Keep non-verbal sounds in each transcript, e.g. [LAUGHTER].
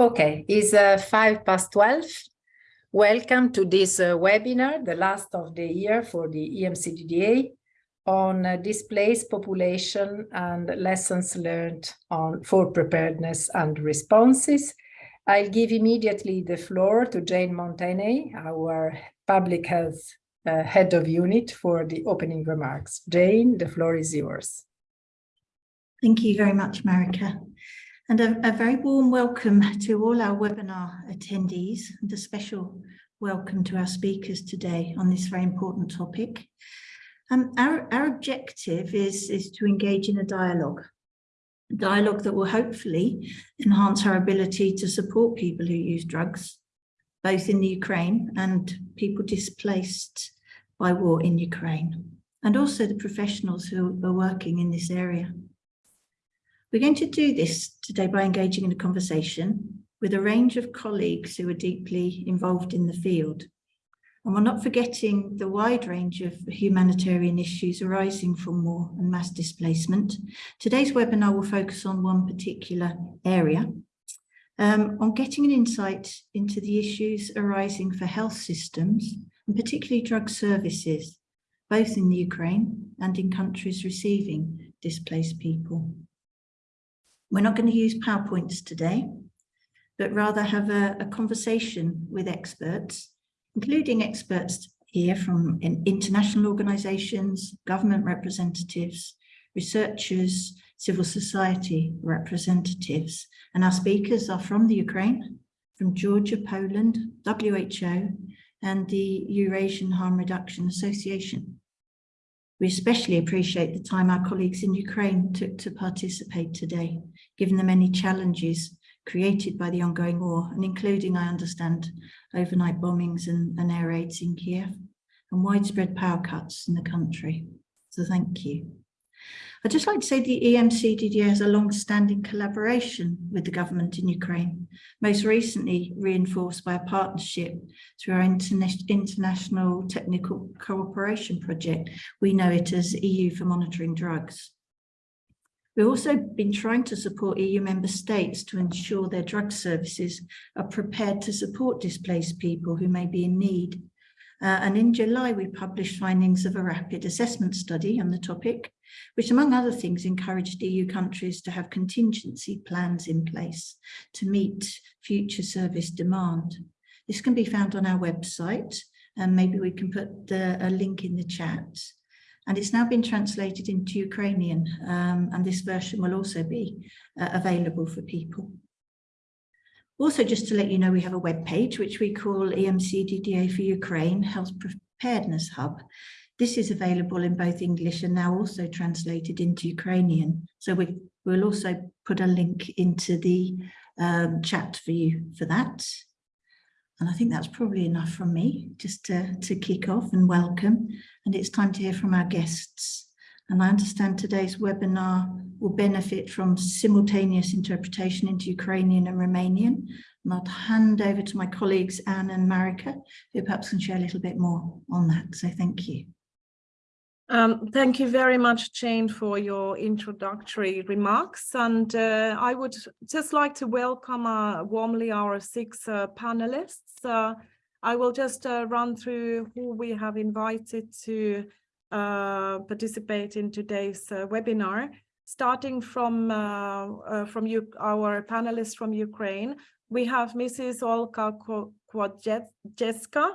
Okay, it's uh, five past 12. Welcome to this uh, webinar, the last of the year for the EMCDDA on uh, displaced population and lessons learned on for preparedness and responses. I'll give immediately the floor to Jane Mounteney, our public health uh, head of unit for the opening remarks. Jane, the floor is yours. Thank you very much, Marika. And a, a, very warm welcome to all our webinar attendees and a special welcome to our speakers today on this very important topic. Um, our, our objective is, is to engage in a dialogue, a dialogue that will hopefully enhance our ability to support people who use drugs, both in the Ukraine and people displaced by war in Ukraine, and also the professionals who are working in this area. We're going to do this today by engaging in a conversation with a range of colleagues who are deeply involved in the field. And we're not forgetting the wide range of humanitarian issues arising from war and mass displacement. Today's webinar will focus on one particular area, um, on getting an insight into the issues arising for health systems, and particularly drug services, both in the Ukraine and in countries receiving displaced people. We're not going to use PowerPoints today, but rather have a, a conversation with experts, including experts here from international organizations, government representatives, researchers, civil society representatives. And our speakers are from the Ukraine, from Georgia, Poland, WHO, and the Eurasian Harm Reduction Association. We especially appreciate the time our colleagues in Ukraine took to participate today, given the many challenges created by the ongoing war, and including, I understand, overnight bombings and, and air raids in Kiev, and widespread power cuts in the country. So thank you. I'd just like to say the EMCDDA has a long-standing collaboration with the government in Ukraine, most recently reinforced by a partnership through our interna International Technical Cooperation Project. We know it as EU for Monitoring Drugs. We've also been trying to support EU member states to ensure their drug services are prepared to support displaced people who may be in need. Uh, and in July, we published findings of a rapid assessment study on the topic, which among other things encouraged EU countries to have contingency plans in place to meet future service demand. This can be found on our website and maybe we can put the, a link in the chat. And it's now been translated into Ukrainian um, and this version will also be uh, available for people. Also, just to let you know, we have a web page which we call EMCDDA for Ukraine Health Preparedness Hub. This is available in both English and now also translated into Ukrainian. So we, will also put a link into the um, chat for you for that. And I think that's probably enough from me just to, to kick off and welcome. And it's time to hear from our guests. And I understand today's webinar will benefit from simultaneous interpretation into Ukrainian and Romanian. And I'll hand over to my colleagues Anne and Marika, who perhaps can share a little bit more on that. So thank you. Um, thank you very much, Jane, for your introductory remarks. And uh, I would just like to welcome uh, warmly our six uh, panelists. Uh, I will just uh, run through who we have invited to uh, participate in today's webinar, starting from, from you, our panelists from Ukraine. We have Mrs. Olga Kvasnevska,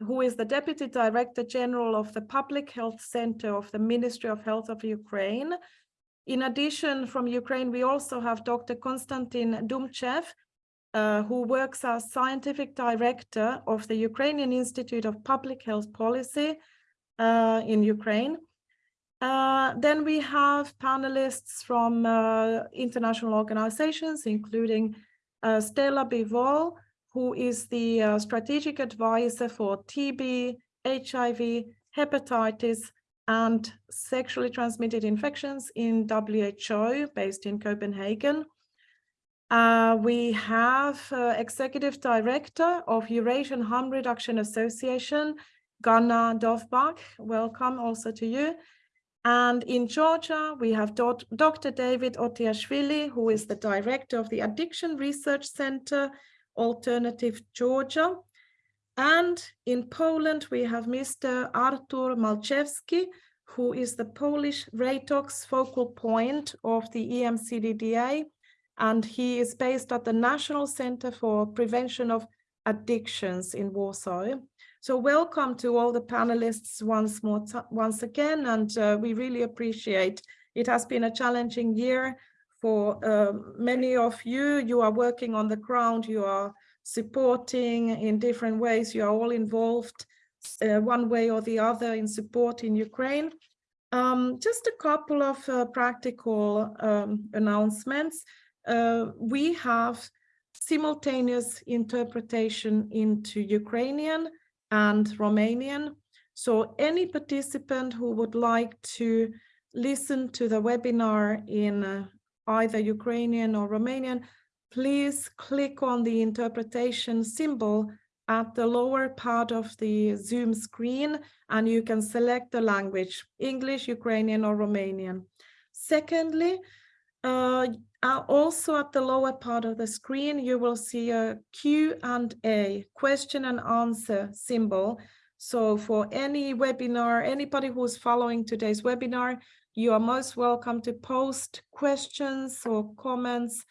who is the Deputy Director General of the Public Health Center of the Ministry of Health of Ukraine. In addition, from Ukraine, we also have Dr. Konstantin Dumchev, uh, who works as Scientific Director of the Ukrainian Institute of Public Health Policy uh, in Ukraine. Uh, then we have panelists from uh, international organizations, including uh, Stella Bivol, who is the uh, strategic advisor for TB, HIV, hepatitis, and sexually transmitted infections in WHO based in Copenhagen. Uh, we have Executive Director of Eurasian Harm Reduction Association, Ganna Dovbakh. Welcome also to you. And in Georgia, we have Dr. David Otiashvili, who is the director of the Addiction Research Center, Alternative Georgia. And in Poland, we have Mr. Artur Malczewski, who is the Polish Reitox focal point of the EMCDDA. And he is based at the National Center for Prevention of Addictions in Warsaw. So welcome to all the panelists once more, once again, and uh, we really appreciate. It has been a challenging year for uh, many of you. You are working on the ground, you are supporting in different ways, you are all involved uh, one way or the other in supporting Ukraine. Um, just a couple of uh, practical um, announcements. Uh, we have simultaneous interpretation into Ukrainian and Romanian. So any participant who would like to listen to the webinar in uh, either Ukrainian or Romanian, please click on the interpretation symbol at the lower part of the Zoom screen and you can select the language, English, Ukrainian or Romanian. Secondly, uh, uh, also at the lower part of the screen, you will see a Q and A, question and answer symbol. So for any webinar, anybody who's following today's webinar, you are most welcome to post questions or comments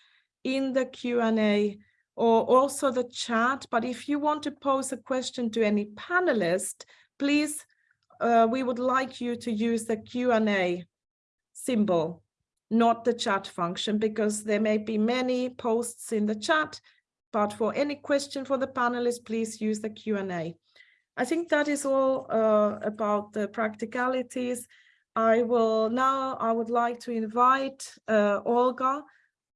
in the Q&A or also the chat. But if you want to pose a question to any panelist, please, uh, we would like you to use the Q&A symbol not the chat function because there may be many posts in the chat, but for any question for the panelists, please use the Q&A. I think that is all uh, about the practicalities. I will now, I would like to invite uh, Olga,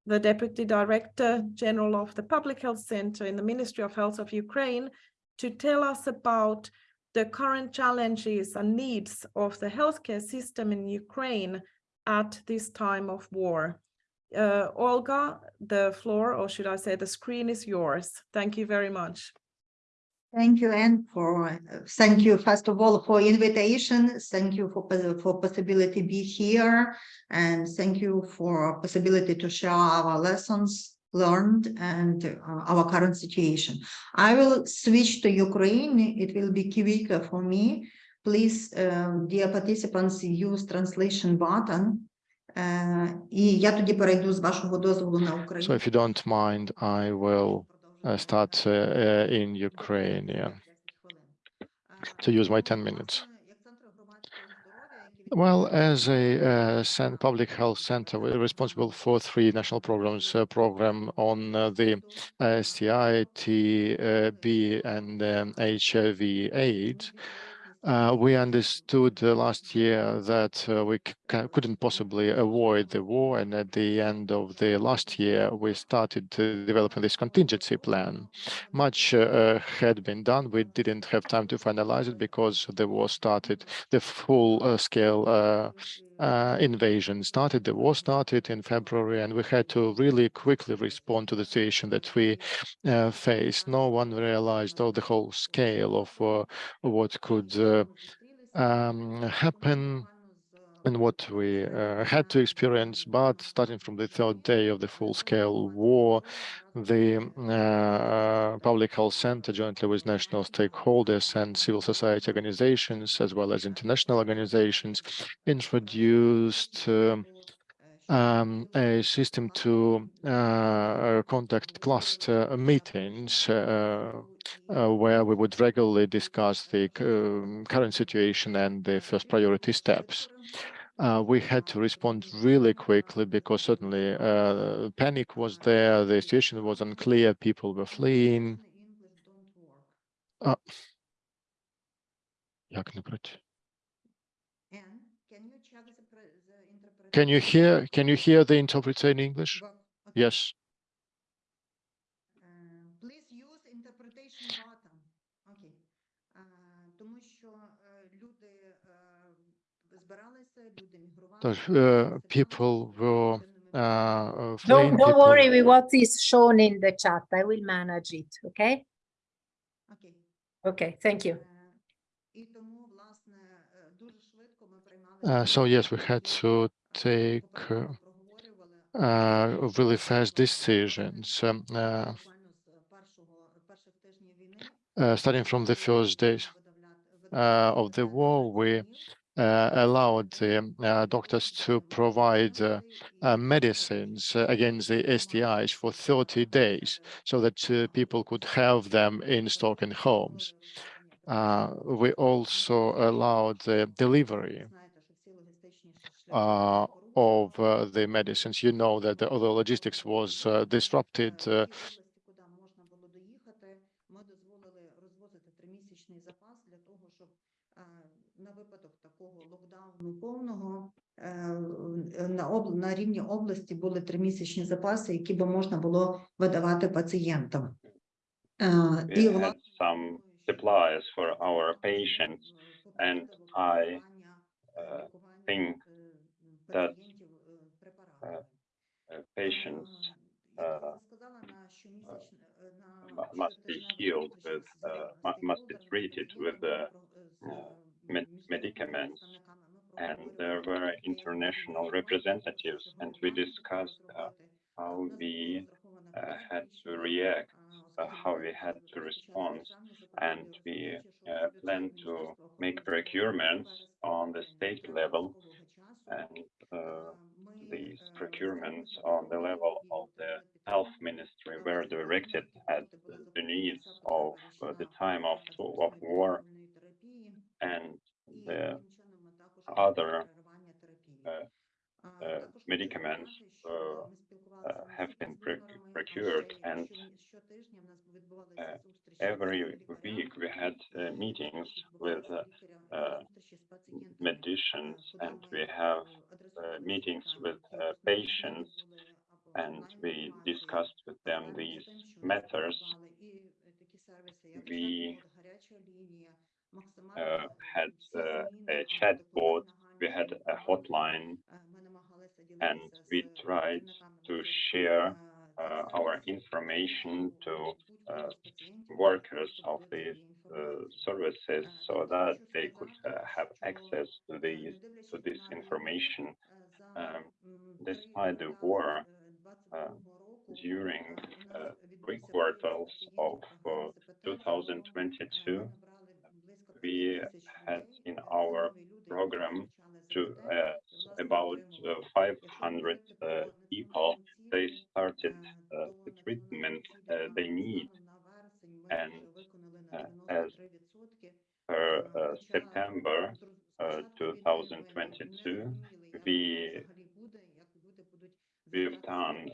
the Deputy Director General of the Public Health Center in the Ministry of Health of Ukraine, to tell us about the current challenges and needs of the healthcare system in Ukraine at this time of war. Uh, Olga, the floor, or should I say the screen is yours. Thank you very much. Thank you, Anne, for, uh, thank you, first of all, for invitation. Thank you for, for possibility to be here. And thank you for possibility to share our lessons learned and uh, our current situation. I will switch to Ukraine. It will be quicker for me. Please, um, dear participants, use translation button. Е, І я тоді перейду з вашого дозволу на So Україну. if you don't mind, I will uh, start uh, uh, in Ukrainian to use my 10 minutes. Well, as a uh, cen- public health center, we're responsible for three national programs, uh, program on uh, the uh, STI, TB, and um, HIV AIDS. Uh, we understood uh, last year that uh, we couldn't possibly avoid the war, and at the end of the last year, we started uh, developing this contingency plan. Much uh, uh, had been done. We didn't have time to finalize it because the war started, the full-scale uh, uh, invasion started, the war started in February, and we had to really quickly respond to the situation that we uh, faced. No one realized all the whole scale of uh, what could uh, um, happen and what we uh, had to experience. But starting from the third day of the full-scale war, the uh, Public Health Center, jointly with national stakeholders and civil society organizations, as well as international organizations, introduced um, um, a system to uh, conduct cluster meetings uh, uh, where we would regularly discuss the um, current situation and the first priority steps uh, we had to respond really quickly because certainly uh, panic was there, the situation was unclear, people were fleeing. Uh, can you hear can you hear the interpreter in English? Yes. the uh, people were uh, uh, don't, don't worry with what is shown in the chat. I will manage it. Okay. Okay. Okay. Thank you. Uh, uh so yes, we had to take uh, really fast decisions. Um, starting from the first days of the war, we allowed the uh, doctors to provide uh, uh, medicines uh, against the STIs for 30 days so that uh, people could have them in stock in homes. Uh, we also allowed the delivery uh, of uh, the medicines. You know that the other logistics was uh, disrupted. uh, повного е, на об на рівні області були тримісячні запаси, які би можна було видавати пацієнтам. Е, І some supplies for our patients, and I uh, think that uh, uh, patients uh, must be healed with, uh, must be treated with uh, uh, med- medicaments. And there were international representatives, and we discussed uh, how we uh, had to react, uh, how we had to respond, and we planned to make procurements on the state level and these procurements on the level of the health ministry were directed at the needs of the time of, of war. And the other uh, uh, medicaments uh, uh have been pro- procured and uh, every week we had uh, meetings with medicians and we have meetings with patients and we discussed with them these matters. We uh, had uh, a chat board, we had a hotline, and we tried to share uh, our information to uh, workers of these uh, services so that they could uh, have access to these to this information. Um, despite the war, uh, during uh, three quarters of uh, 2022, we had in our program to uh, about uh, 500 uh, people. They started the treatment they need, and as per September uh, 2022, we we've done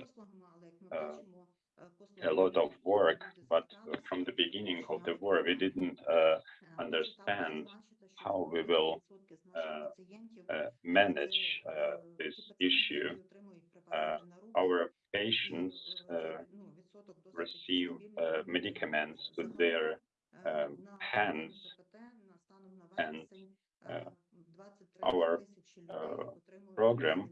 a lot of work, but from the beginning of the war, we didn't uh, understand how we will uh, uh, manage uh, this issue. Our patients receive medicaments to their um, hands, and our program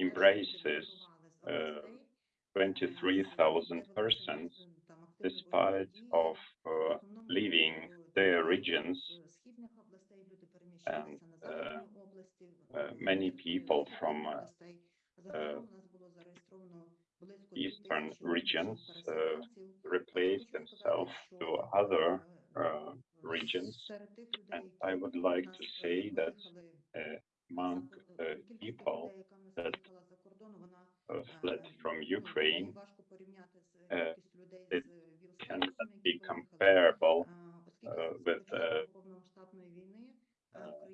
embraces uh, 23,000 persons despite of uh, leaving their regions and uh, uh, many people from uh, eastern regions uh, replace themselves to other regions. And I would like to say that among people that fled from Ukraine, uh, it can be comparable uh, with uh, uh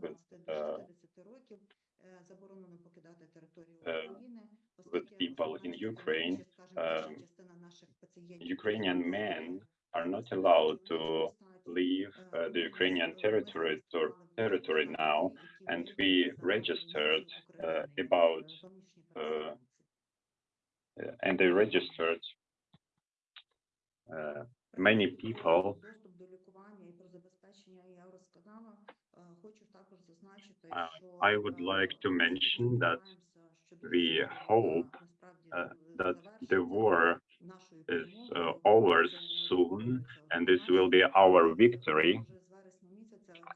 with, uh, uh, with people in Ukraine, um, Ukrainian men are not allowed to leave uh, the Ukrainian territory territory now, and we registered uh, about uh, uh, and they registered uh, many people. I would like to mention that we hope uh, that the war is uh, over soon, and this will be our victory.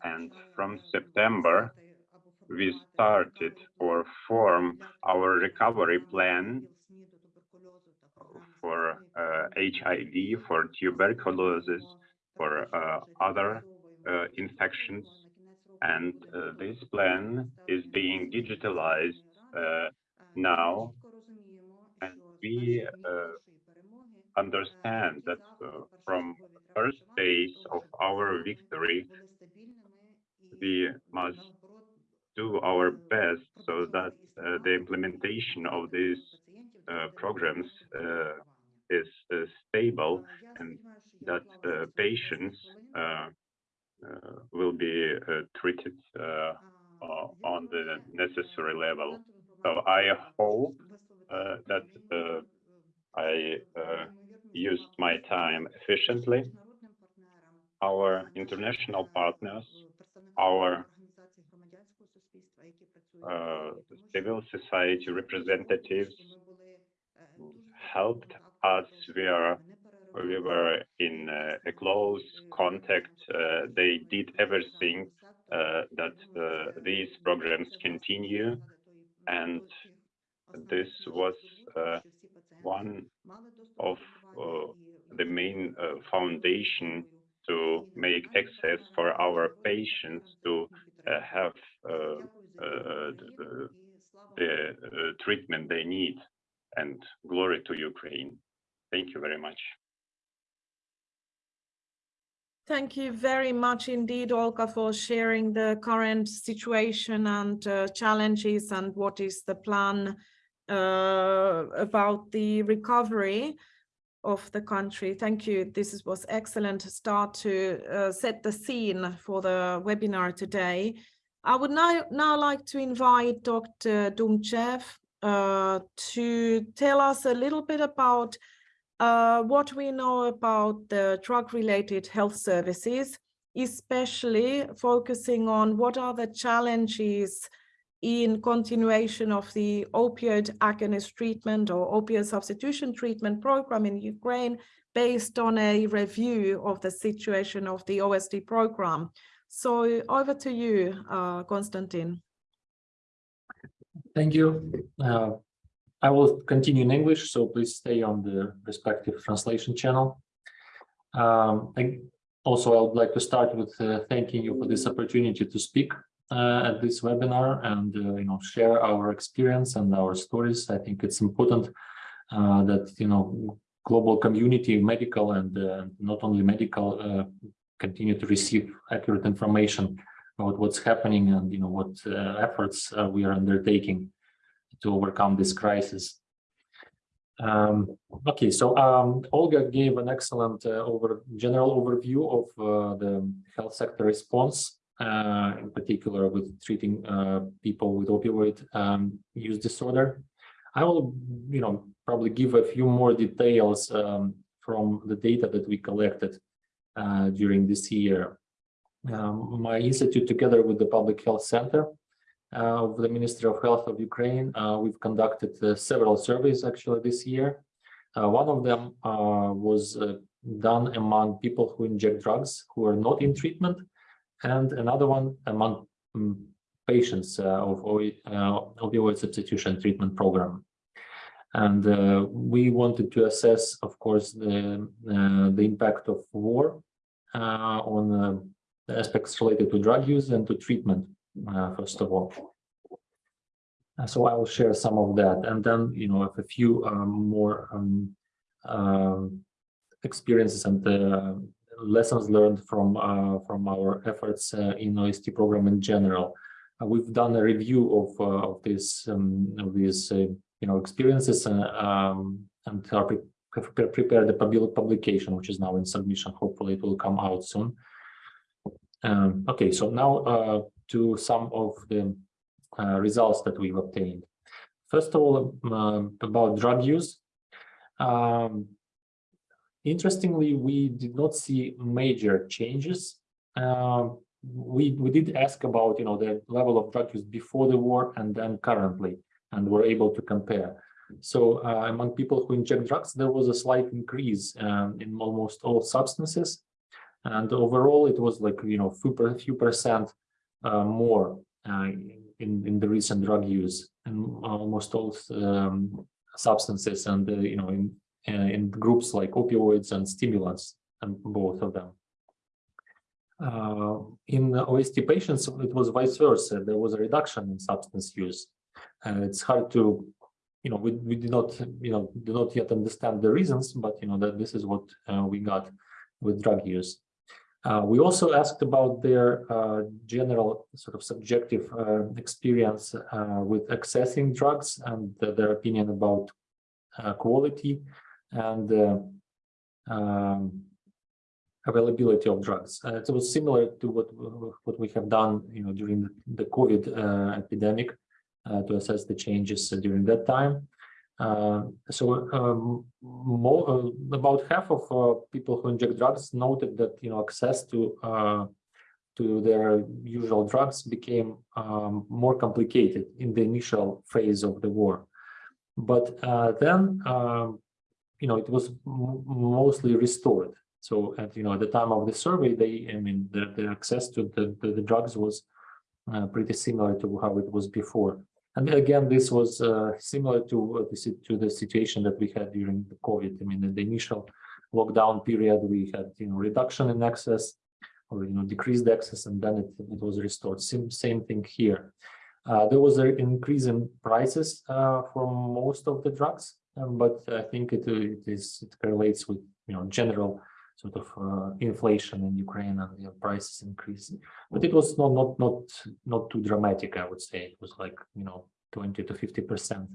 And from September, we started or formed our recovery plan for uh, HIV, for tuberculosis, for uh, other uh, infections. And uh, this plan is being digitalized uh, now. And we uh, understand that from the first days of our victory, we must do our best so that uh, the implementation of these uh, programs uh, is stable and that uh, patients uh, uh, will be treated on the necessary level. So I hope that I used my time efficiently. Our international partners, our uh, civil society representatives helped us. We are we were in uh, a close contact. Uh, they did everything uh, that uh, these programs continue, and this was uh, one of the main foundation to make access for our patients to have uh, the, the uh, treatment they need. And glory to Ukraine. Thank you very much. Thank you very much indeed, Olga, for sharing the current situation and uh, challenges and what is the plan uh, about the recovery of the country. Thank you. This was excellent start to uh, set the scene for the webinar today. I would now, now like to invite Dr. Dumchev uh, to tell us a little bit about uh, what we know about the drug-related health services, especially focusing on what are the challenges in continuation of the opioid agonist treatment or opioid substitution treatment program in Ukraine based on a review of the situation of the OST program. So over to you, uh, Konstantin. Thank you. Uh, I will continue in English, so please stay on the respective translation channel. Um, I, also, I would like to start with uh, thanking you for this opportunity to speak uh, at this webinar and uh, you know share our experience and our stories. I think it's important uh, that you know global community, medical and uh, not only medical, uh, continue to receive accurate information about what's happening and you know what efforts we are undertaking to overcome this crisis. Um, okay, so um, Olga gave an excellent uh, over general overview of uh, the health sector response, uh, in particular with treating uh, people with opioid um, use disorder. I will, you know, probably give a few more details um, from the data that we collected uh, during this year. Um, my institute, together with the Public Health Center of the Ministry of Health of Ukraine, uh, we've conducted several surveys actually this year. one of them was done among people who inject drugs who are not in treatment, and another one among um, patients uh, of uh, opioid substitution treatment program. And uh, we wanted to assess, of course, the, the impact of war uh, on uh, aspects related to drug use and to treatment, uh, first of all. so I will share some of that, and then you know a few um, more um, um, experiences and lessons learned from uh, from our efforts uh, in OST program in general. Uh, we've done a review of of this um, of these you know experiences and um, and have prepared the publication, which is now in submission. Hopefully it will come out soon. Um, okay, so now uh, to some of the uh, results that we've obtained. First of all, um, about drug use. Um, interestingly, we did not see major changes. Uh, we, we did ask about you know the level of drug use before the war and then currently, and we're able to compare. So uh, among people who inject drugs, there was a slight increase um, in almost all substances. And overall, it was like, you know, few, few percent uh, more uh, in, in the recent drug use and almost all um, substances and, uh, you know, in, uh, in groups like opioids and stimulants and both of them. Uh, in OST patients, it was vice versa. There was a reduction in substance use. And it's hard to, you know, we, we do not, you know, do not yet understand the reasons, but, you know, that this is what uh, we got with drug use. Uh, we also asked about their uh, general sort of subjective uh, experience uh, with accessing drugs and their opinion about quality and um, availability of drugs. Uh, it was similar to what what we have done, you know, during the, the COVID uh, epidemic uh, to assess the changes during that time. Uh, so um, more, uh, about half of uh, people who inject drugs noted that you know access to to their usual drugs became um, more complicated in the initial phase of the war. But then, um, you know, it was mostly restored. So at you know at the time of the survey, they I mean the, the access to the, the, the drugs was uh, pretty similar to how it was before. And again, this was uh, similar to the to the situation that we had during the COVID. I mean, in the initial lockdown period, we had you know reduction in access or you know decreased access, and then it, it was restored. Same same thing here. Uh, there was an increase in prices uh, for most of the drugs, um, but I think it, it is it correlates with you know general sort of uh, inflation in Ukraine and the prices increasing. But it was not not not not too dramatic, I would say. It was like you know 20 to 50 percent.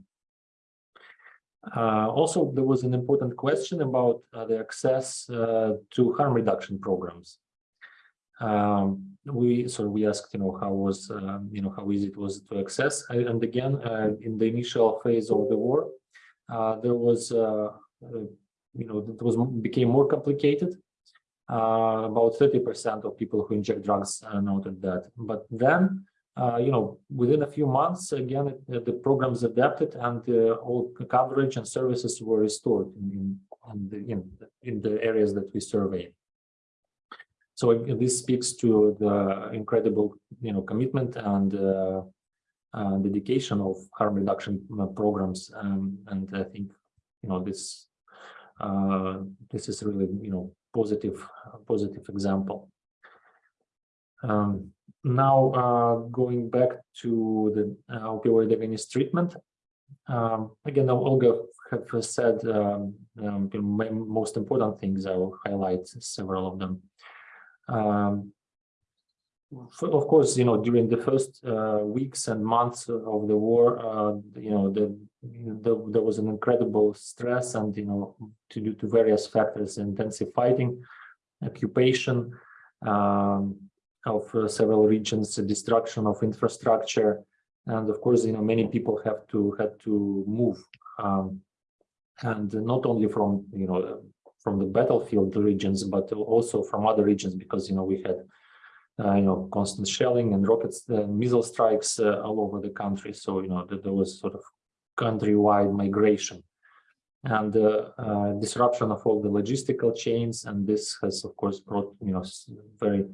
Uh, also, there was an important question about uh, the access uh, to harm reduction programs. Um, we so we asked, you know, how was um, you know how easy it was to access, and again, uh, in the initial phase of the war, uh, there was you know, it was became more complicated. Uh, about 30% of people who inject drugs uh, noted that. But then, uh, you know, within a few months, again, it, the programs adapted and uh, all coverage and services were restored in, in, the, in, in the areas that we surveyed. So this speaks to the incredible, you know, commitment and uh, uh, dedication of harm reduction programs. Um, and I think, you know, this uh, this is really, you know, positive, positive example. Um, now, uh, going back to the uh, opioid agonist treatment, um, again, Olga have said um, um, most important things. I will highlight several of them. Of course, you know, during the first uh, weeks and months of the war, uh, you know, the there, there was an incredible stress and, you know, to due to various factors, intensive fighting, occupation um, of uh, several regions, destruction of infrastructure, and of course, you know, many people have to had to move, um, and not only from you know from the battlefield regions, but also from other regions, because you know we had uh, you know constant shelling and rockets, uh, missile strikes uh, all over the country. So you know there was sort of countrywide migration and uh, uh, disruption of all the logistical chains. And this has, of course, brought you know very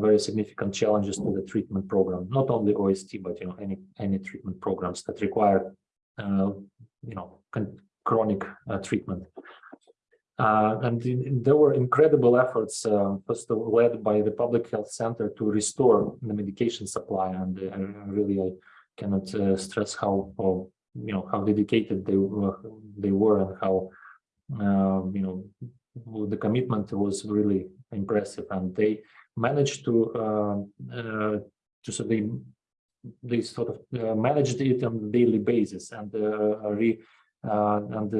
very significant challenges to the treatment program. Not only OST, but you know any any treatment programs that require you know chronic treatment. Uh, and in, there were incredible efforts, first led by the Public Health Center to restore the medication supply. And really, I cannot stress how, how you know how dedicated they were they were and how um, you know the commitment was really impressive and they managed to uh, uh, to so they they sort of uh, managed it on a daily basis and uh, re, uh, and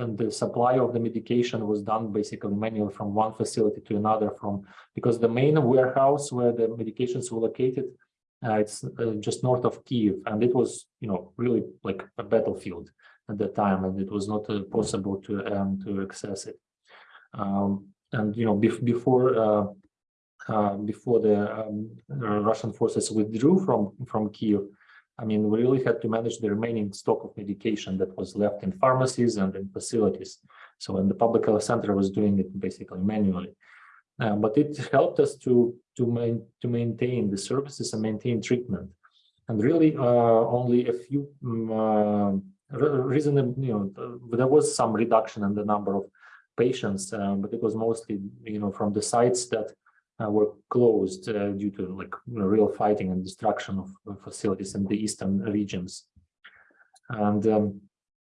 and the supply of the medication was done basically manually from one facility to another from because the main warehouse where the medications were located uh, it's uh, just north of Kiev, and it was, you know, really like a battlefield at the time, and it was not uh, possible to um, to access it. Um, and you know, bef before uh, uh, before the um, Russian forces withdrew from from Kiev, I mean, we really had to manage the remaining stock of medication that was left in pharmacies and in facilities. So when the public health center was doing it basically manually. Uh, but it helped us to to, main, to maintain the services and maintain treatment. And really, uh, only a few um, uh, reasonable, you know, there was some reduction in the number of patients, uh, but it was mostly, you know, from the sites that were closed uh, due to like real fighting and destruction of facilities in the eastern regions. And um,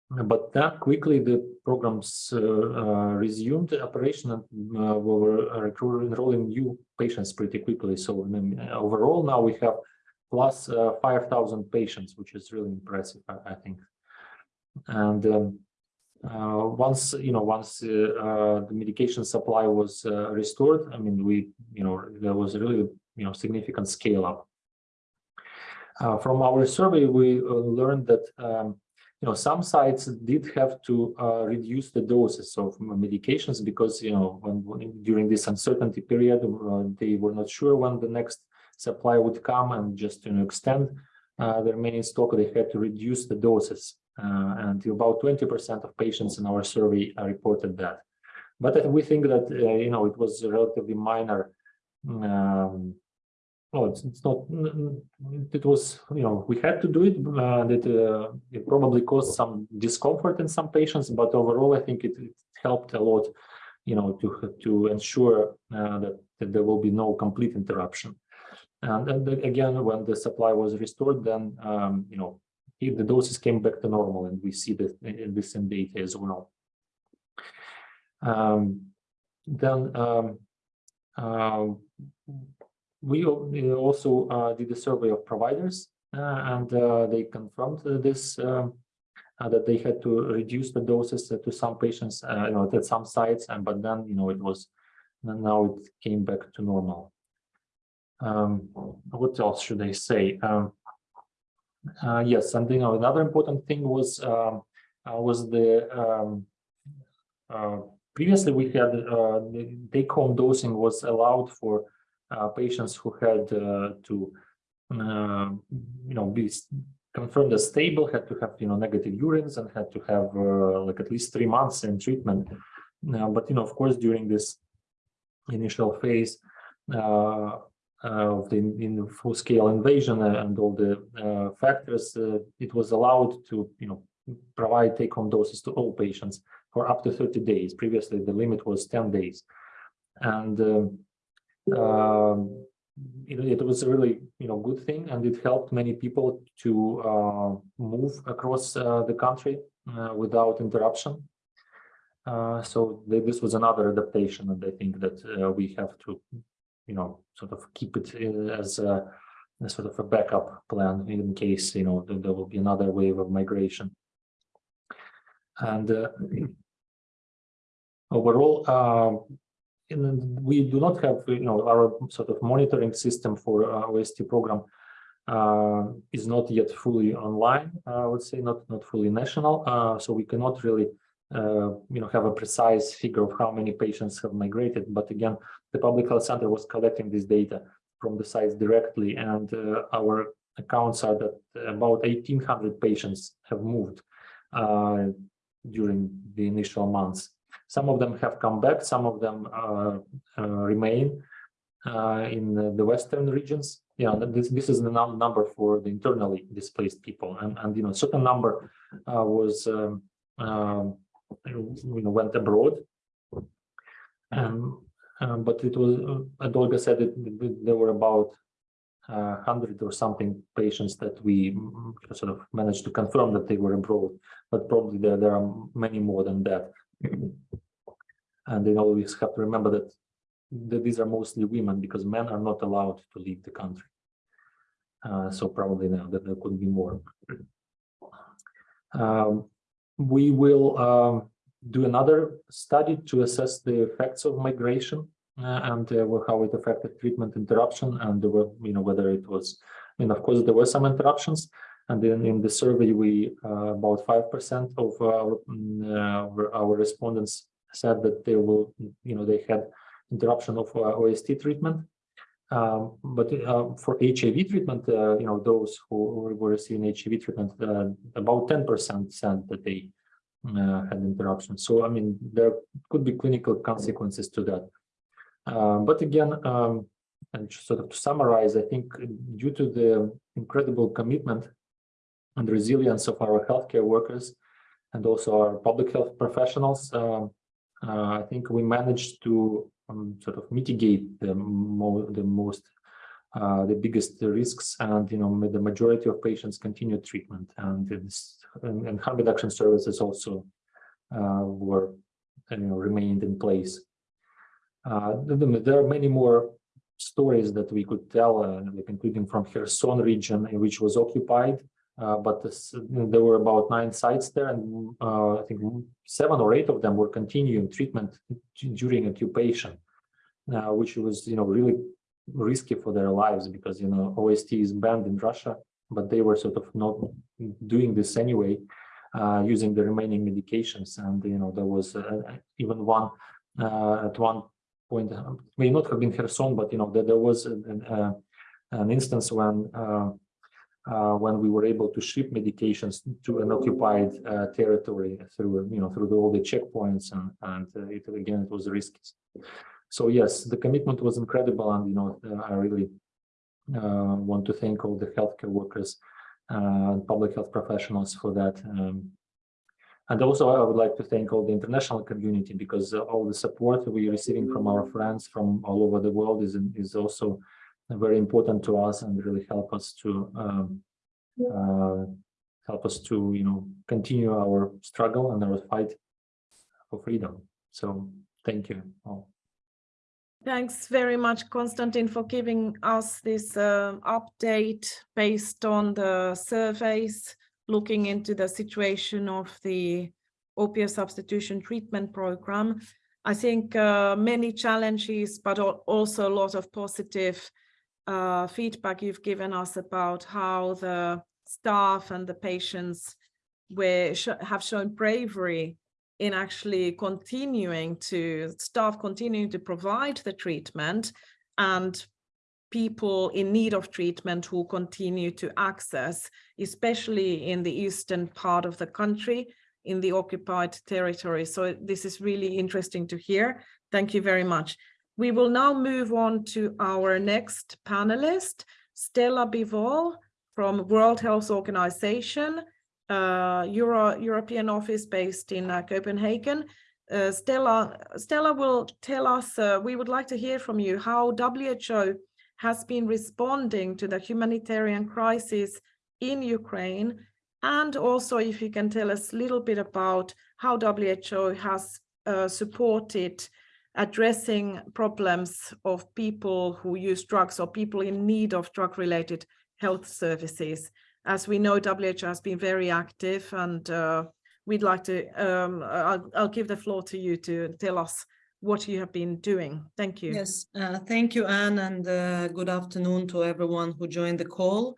but that quickly the programs uh, uh, resumed operation and uh, we were enrolling new patients pretty quickly. So overall now we have plus 5,000 patients, which is really impressive, I, I think. And um, uh, once you know once uh, uh, the medication supply was restored i mean we you know there was really you know significant scale up from our survey we learned that um, you know, some sites did have to uh, reduce the doses of medications because, you know, when, when during this uncertainty period, uh, they were not sure when the next supply would come and just to extend uh, the remaining stock, they had to reduce the doses. Uh, and about 20% of patients in our survey reported that. But we think that, uh, you know, it was relatively minor um, oh, it's, it's not, it was, you know, we had to do it, and it, uh, it probably caused some discomfort in some patients, but overall, I think it, it helped a lot, you know, to, to ensure uh, that, that there will be no complete interruption. And, and again, when the supply was restored, then, um, you know, the doses came back to normal, and we see this in this in data as well. Um, then um, uh, we also uh, did a survey of providers uh, and uh, they confirmed this um, that they had to reduce the doses to some patients, you know, at some sites, and but then you know it was now it came back to normal. Um, what else should I say? Um, uh, yes, know another important thing was um, uh, was the um, uh, previously we had the take-home dosing was allowed for uh, patients who had uh, to, uh, you know, be confirmed as stable, had to have, you know, negative urines and had to have like at least three months in treatment. but, you know, of course, during this initial phase, uh, of the in full-scale invasion and all the uh, factors, uh, it was allowed to, you know, provide take-home doses to all patients for up to 30 days. Previously, the limit was 10 days. And um, um, it, it, was a really you know good thing and it helped many people to uh, move across uh, the country uh, without interruption uh, so th this was another adaptation and i think that uh, we have to you know sort of keep it uh, as a, sort of a backup plan in case you know th there will be another wave of migration and [CLEARS THROAT] overall we do not have, you know, our sort of monitoring system for uh, OST program uh, is not yet fully online. Uh, I would say not not fully national, uh, so we cannot really, uh, you know, have a precise figure of how many patients have migrated. But again, the public health center was collecting this data from the sites directly, and uh, our accounts are that about 1,800 patients have moved during the initial months. Some of them have come back, some of them uh, uh, remain uh, in the western regions. Yeah, this this is the num number for the internally displaced people, and and you know, certain number was um, um, you know went abroad, um, um, but it was, as Olga said, it, there were about uh, 100 or something patients that we mm, sort of managed to confirm that they were abroad, but probably there, there are many more than that. And they always have to remember that, that these are mostly women because men are not allowed to leave the country. Uh, so probably now that there could be more. Um, we will um, do another study to assess the effects of migration uh, and uh, how it affected treatment interruption and you know whether it was I mean of course there were some interruptions and then in the survey, we uh, about 5% of our, mm, uh, our respondents said that they will, you know, they had interruption of uh, OST treatment. Um, but uh, for HIV treatment, uh, you know, those who were receiving HIV treatment, uh, about 10% said that they uh, had interruptions. So, I mean, there could be clinical consequences to that. Uh, but again, um, and sort of to summarize, I think due to the incredible commitment and resilience of our healthcare workers and also our public health professionals, uh, uh, I think we managed to um, sort of mitigate the, the most uh, the biggest risks and you know the majority of patients continue treatment. And and, and harm reduction services also uh, were you know remained in place. Uh, there are many more stories that we could tell uh, including from Kherson region which was occupied but this, there were about nine sites there, and uh, I think seven or eight of them were continuing treatment during occupation, uh, which was, you know, really risky for their lives because, you know, OST is banned in Russia, but they were sort of not doing this anyway, uh, using the remaining medications. And, you know, there was uh, even one at one point, may not have been Kherson, but, you know, there, there was an, an instance when uh, when we were able to ship medications to an occupied uh, territory through you know through the, all the checkpoints and and uh, it, again it was risky. So yes the commitment was incredible and you know uh, i really uh, want to thank all the healthcare workers uh, and public health professionals for that um, and also i would like to thank all the international community because all the support we're receiving from our friends from all over the world is is also very important to us and really help us to um, uh, help us to you know continue our struggle and our fight for freedom. So thank you all. Thanks very much, Konstantin, for giving us this uh, update based on the surveys looking into the situation of the opioid substitution treatment program. I think uh, many challenges, but also a lot of positive uh, feedback you've given us about how the staff and the patients were sh have shown bravery in actually continuing to staff continuing to provide the treatment and people in need of treatment who continue to access, especially in the eastern part of the country, in the occupied territory. So this is really interesting to hear. Thank you very much. We will now move on to our next panelist, Stella Bivol from World Health Organization, uh, Euro European office based in uh, Copenhagen. Uh, Stella, Stella will tell us, uh, we would like to hear from you how WHO has been responding to the humanitarian crisis in Ukraine, and also if you can tell us a little bit about how WHO has uh, supported addressing problems of people who use drugs or people in need of drug-related health services. As we know, WHO has been very active and uh, we'd like to, um, I'll, I'll, give the floor to you to tell us what you have been doing. Thank you. Yes, uh, thank you, Anne, and uh, good afternoon to everyone who joined the call.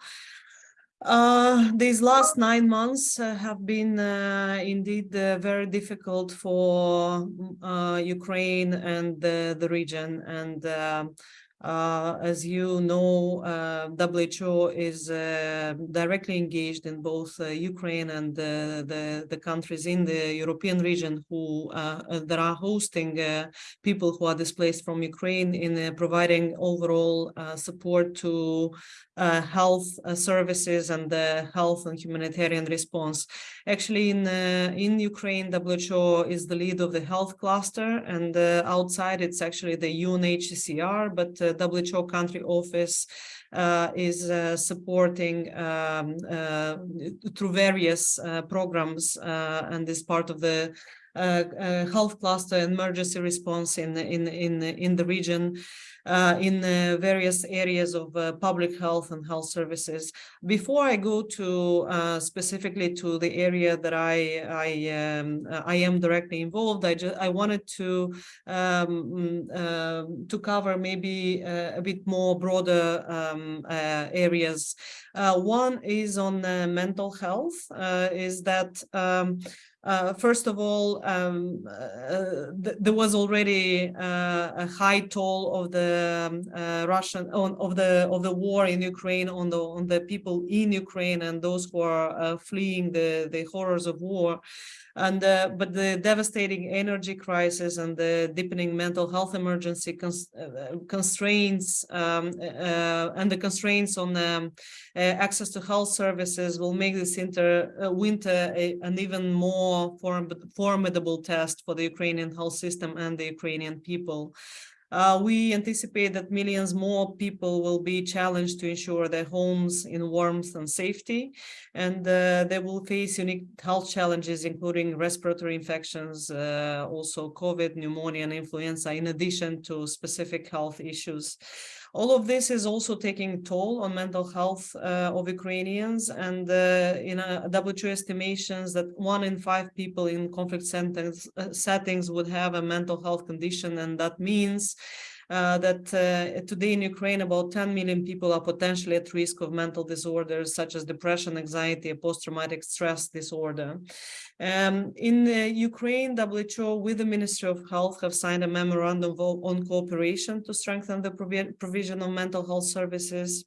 Uh, these last nine months uh, have been uh, indeed uh, very difficult for uh, Ukraine and the, region. And um, uh, as you know, uh, WHO is uh, directly engaged in both uh, Ukraine and the, the countries in the European region who uh, that are hosting uh, people who are displaced from Ukraine in providing overall support to health services and the health and humanitarian response. Actually, in in Ukraine, WHO is the lead of the health cluster, and outside it's actually the UNHCR, but WHO country office uh, is uh, supporting um, uh, through various programs and is part of the health cluster emergency response in in in in the region uh, in uh, various areas of uh, public health and health services. Before I go to uh, specifically to the area that I I, um, I am directly involved, I just I wanted to um, um to cover maybe uh, a bit more broader um, uh, areas. one is on mental health. is that um, uh, first of all, um, uh, th there was already uh, a high toll of the um, uh, Russian on, of the of the war in Ukraine on the on the people in Ukraine and those who are uh, fleeing the the horrors of war. And uh, but the devastating energy crisis and the deepening mental health emergency cons constraints um, and the constraints on um, access to health services will make this winter an even more form formidable test for the Ukrainian health system and the Ukrainian people. Uh, we anticipate that millions more people will be challenged to ensure their homes in warmth and safety, and uh, they will face unique health challenges, including respiratory infections, uh, also COVID, pneumonia, and influenza, in addition to specific health issues. All of this is also taking toll on mental health uh, of Ukrainians and uh, in a WHO estimations that one in five people in conflict settings, uh, settings would have a mental health condition. And that means uh, that uh, today in Ukraine, about 10 million people are potentially at risk of mental disorders such as depression, anxiety, post-traumatic stress disorder. Um, in uh, Ukraine, WHO with the Ministry of Health have signed a memorandum on cooperation to strengthen the provision of mental health services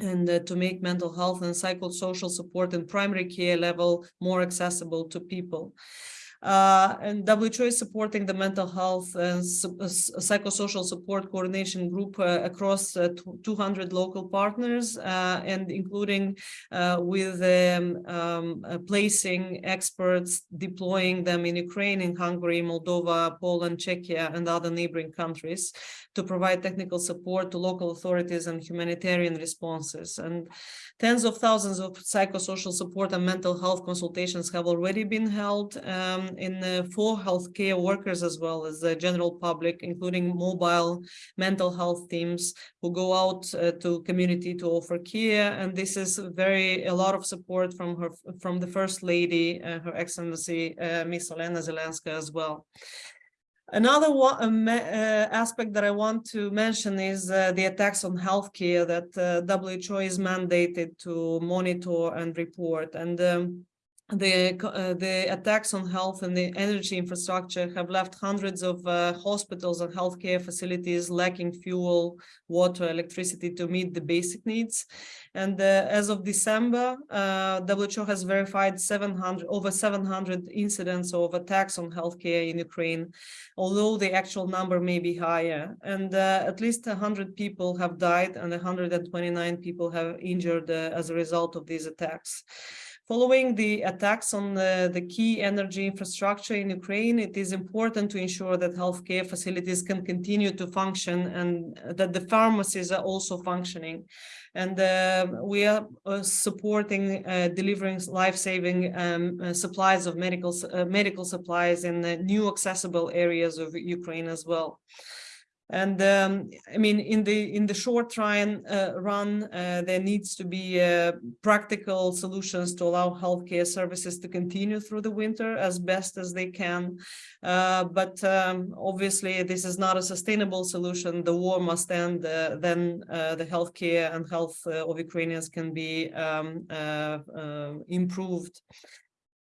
and uh, to make mental health and psychosocial support in primary care level more accessible to people. Uh, and WHO is supporting the mental health and uh, psychosocial support coordination group uh, across uh, 200 local partners uh, and including uh, with um, um, placing experts, deploying them in Ukraine, in Hungary, Moldova, Poland, Czechia, and other neighboring countries to provide technical support to local authorities and humanitarian responses. And tens of thousands of psychosocial support and mental health consultations have already been held um, in for healthcare workers as well as the general public, including mobile mental health teams who go out uh, to community to offer care. And this is very a lot of support from her from the First Lady, uh, Her Excellency uh, Miss Olena Zelenska as well. Another one, uh, aspect that I want to mention is uh, the attacks on healthcare that uh, WHO is mandated to monitor and report. And um, the uh, the attacks on health and the energy infrastructure have left hundreds of uh, hospitals and healthcare facilities lacking fuel, water, electricity to meet the basic needs. And uh, as of December, uh, WHO has verified 700 over 700 incidents of attacks on healthcare in Ukraine, although the actual number may be higher. And uh, at least 100 people have died and 129 people have injured uh, as a result of these attacks. Following the attacks on the, the, key energy infrastructure in Ukraine, it is important to ensure that healthcare facilities can continue to function and that the pharmacies are also functioning. And uh, we are uh, supporting uh, delivering life-saving um, uh, supplies of medical, uh, medical supplies in the new accessible areas of Ukraine as well. And um, I mean, in the in the short run, uh, run uh, there needs to be uh, practical solutions to allow healthcare services to continue through the winter as best as they can. Uh, but um, obviously, this is not a sustainable solution. The war must end. Uh, then uh, the healthcare and health of Ukrainians can be um, improved.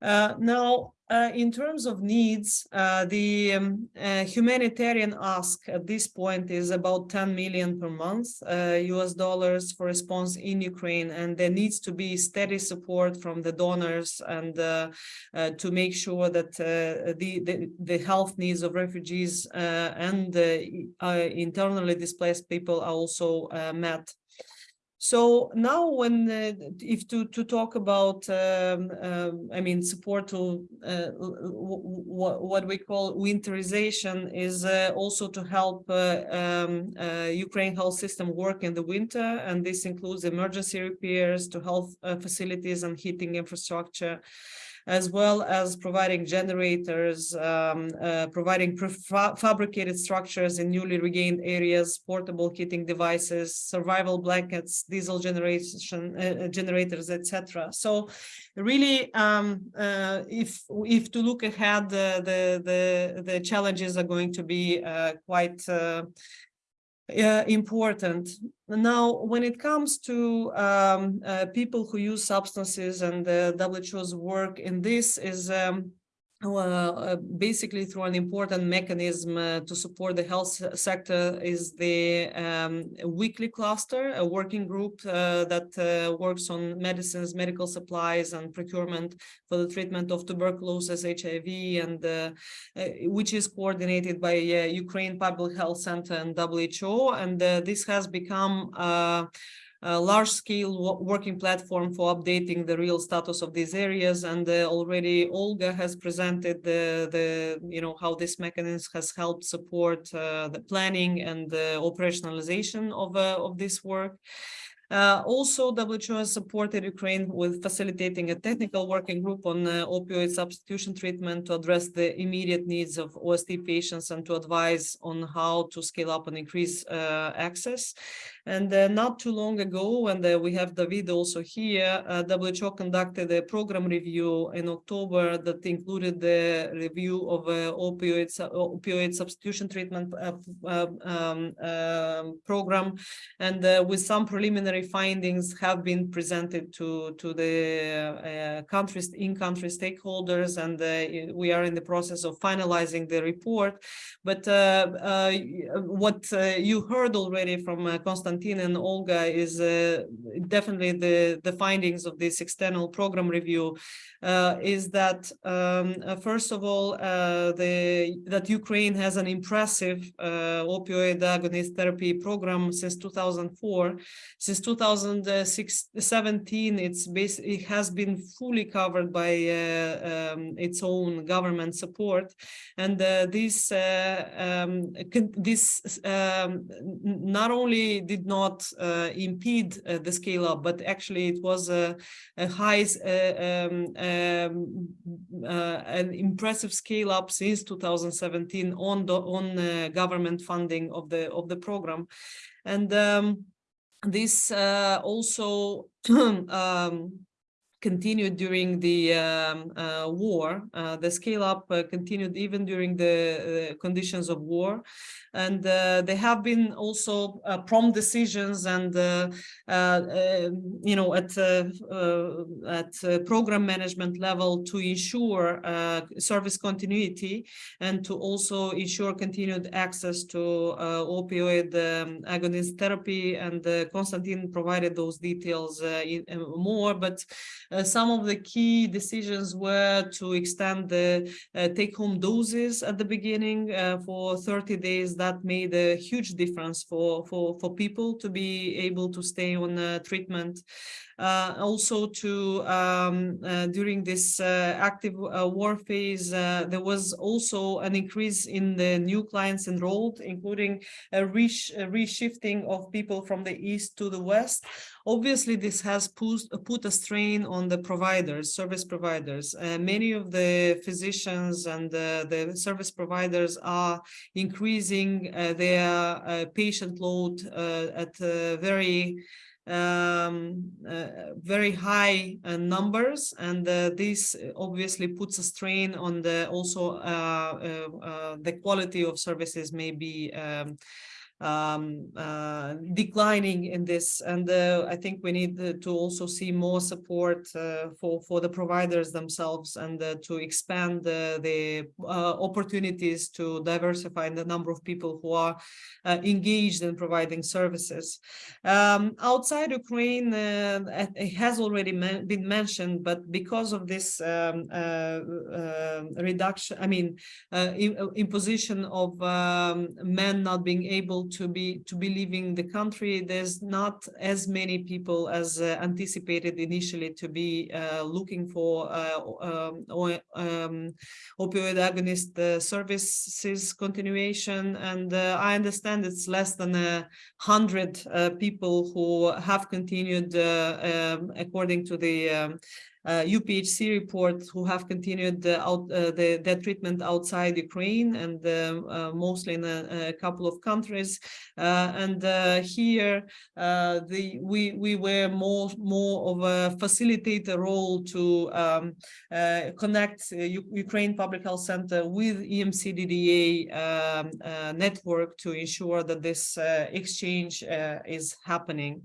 Uh, now, uh, in terms of needs, uh, the um, humanitarian ask at this point is about 10 million per month US dollars for response in Ukraine, and there needs to be steady support from the donors and to make sure that the, the, the health needs of refugees and internally displaced people are also met. So now when, uh, if to, to talk about, um, um, I mean, support to uh, what, we call winterization is uh, also to help uh, um, uh, Ukraine health system work in the winter. And this includes emergency repairs to health uh, facilities and heating infrastructure as well as providing generators, um, uh, providing fabricated structures in newly regained areas, portable heating devices, survival blankets, diesel generation uh, uh generators, etc. So really, um, uh, if if to look ahead, the the the, challenges are going to be uh, quite uh, important. Now, when it comes to um, uh, people who use substances and the WHO's work in this is um, uh, basically through an important mechanism uh, to support the health sector is the um, weekly cluster, a working group uh, that uh, works on medicines, medical supplies, and procurement for the treatment of tuberculosis, HIV, and uh, uh, which is coordinated by Ukraine Public Health Center and WHO. And this has become a large-scale working platform for updating the real status of these areas. And uh, already Olga has presented the, the, you know, how this mechanism has helped support uh, the planning and the operationalization of, uh, of this work. Uh, also, WHO has supported Ukraine with facilitating a technical working group on uh, opioid substitution treatment to address the immediate needs of OST patients and to advise on how to scale up and increase uh, access. And uh, not too long ago, and uh, we have David also here, uh, WHO conducted a program review in October that included the review of opioid, opioid substitution treatment uh, um, um, program and with some preliminary findings have been presented to to the uh, countries in-country stakeholders and uh, we are in the process of finalizing the report. But uh, uh, what uh, you heard already from uh, Konstantin and Olga is uh, definitely the the findings of this external program review is that um, first of all the that Ukraine has an impressive opioid agonist therapy program since 2004 since 2017 it's bas it has been fully covered by uh, um, its own government support. And uh, this uh, um, this um, not only did not uh, impede uh, the scale up but actually it was a, a high um, um, an impressive scale up since 2017 on the on government funding of the of the program. And um, this uh, also [CLEARS THROAT] um, continued during the um, uh, war. Uh, the scale up uh, continued even during the uh, conditions of war. And uh, there have been also uh, prompt decisions and, um, you know, at, at program management level to ensure service continuity and to also ensure continued access to opioid um, agonist therapy. And Konstantin provided those details in, more, but some of the key decisions were to extend the uh, take-home doses at the beginning uh, for 30 days. That made a huge difference for, for, for people to be able to stay on uh, treatment. Uh, also to um, uh, during this uh, active war phase, there was also an increase in the new clients enrolled, including a resh- a reshifting of people from the east to the west. Obviously, this has put, a strain on the providers, service providers. Uh, many of the physicians and uh, the service providers are increasing uh, their patient load at a very um, uh, very high uh, numbers, and uh, this obviously puts a strain on the also uh, uh, uh, the quality of services may be um, um, uh, declining in this. And uh, I think we need uh, to also see more support uh, for, for the providers themselves and uh, to expand the, uh, opportunities to diversify the number of people who are engaged in providing services. Um, outside Ukraine, it has already been mentioned, but because of this um, uh, reduction, I mean, imposition of um, men not being able to be to be leaving the country, there's not as many people as uh, anticipated initially to be uh, looking for uh, um, um, opioid agonist uh, services continuation. And uh, I understand it's less than a hundred people who have continued, um, according to the um, uh, UPHC report, who have continued the out, uh, the, their treatment outside Ukraine and um, uh, mostly in a, a couple of countries. Uh, and here, uh, the we we were more more of a facilitator role to um, uh, connect Ukraine Public Health Center with EMCDDA um, network to ensure that this exchange is happening.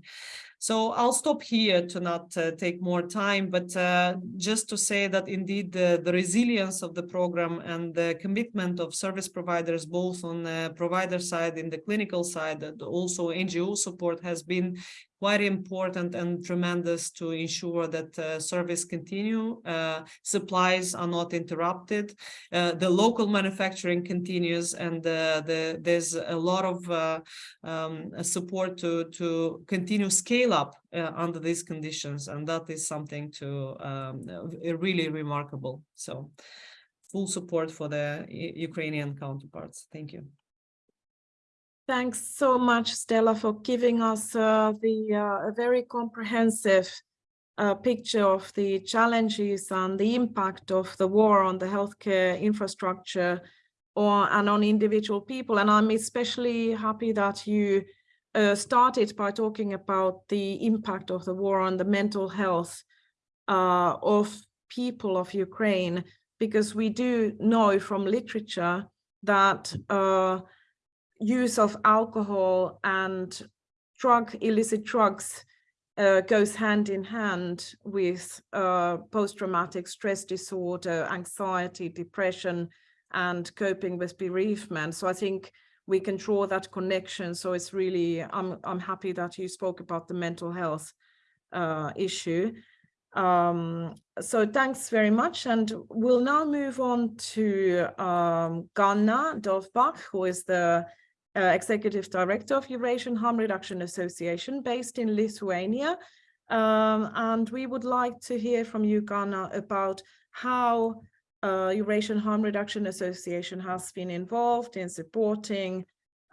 So I'll stop here to not uh, take more time, but uh, just to say that indeed the, the resilience of the program and the commitment of service providers, both on the provider side, in the clinical side, and also NGO support has been quite important and tremendous to ensure that uh, service continue, uh, supplies are not interrupted, uh, the local manufacturing continues, and uh, the, there's a lot of uh, um, support to, to continue scale up uh, under these conditions, and that is something to um, really remarkable. So full support for the Ukrainian counterparts. Thank you. Thanks so much, Stella, for giving us uh, the uh, a very comprehensive uh, picture of the challenges and the impact of the war on the healthcare infrastructure or and on individual people. And I'm especially happy that you uh, started by talking about the impact of the war on the mental health uh, of people of Ukraine, because we do know from literature that uh, use of alcohol and drug illicit drugs uh, goes hand in hand with uh, post-traumatic stress disorder, anxiety, depression, and coping with bereavement. So I think we can draw that connection. So it's really, I'm, I'm happy that you spoke about the mental health uh, issue. Um, so thanks very much. And we'll now move on to um, Ganna Dovbakh, who is the uh, Executive Director of Eurasian Harm Reduction Association based in Lithuania. Um, and we would like to hear from you, Ganna, about how uh, Eurasian Harm Reduction Association has been involved in supporting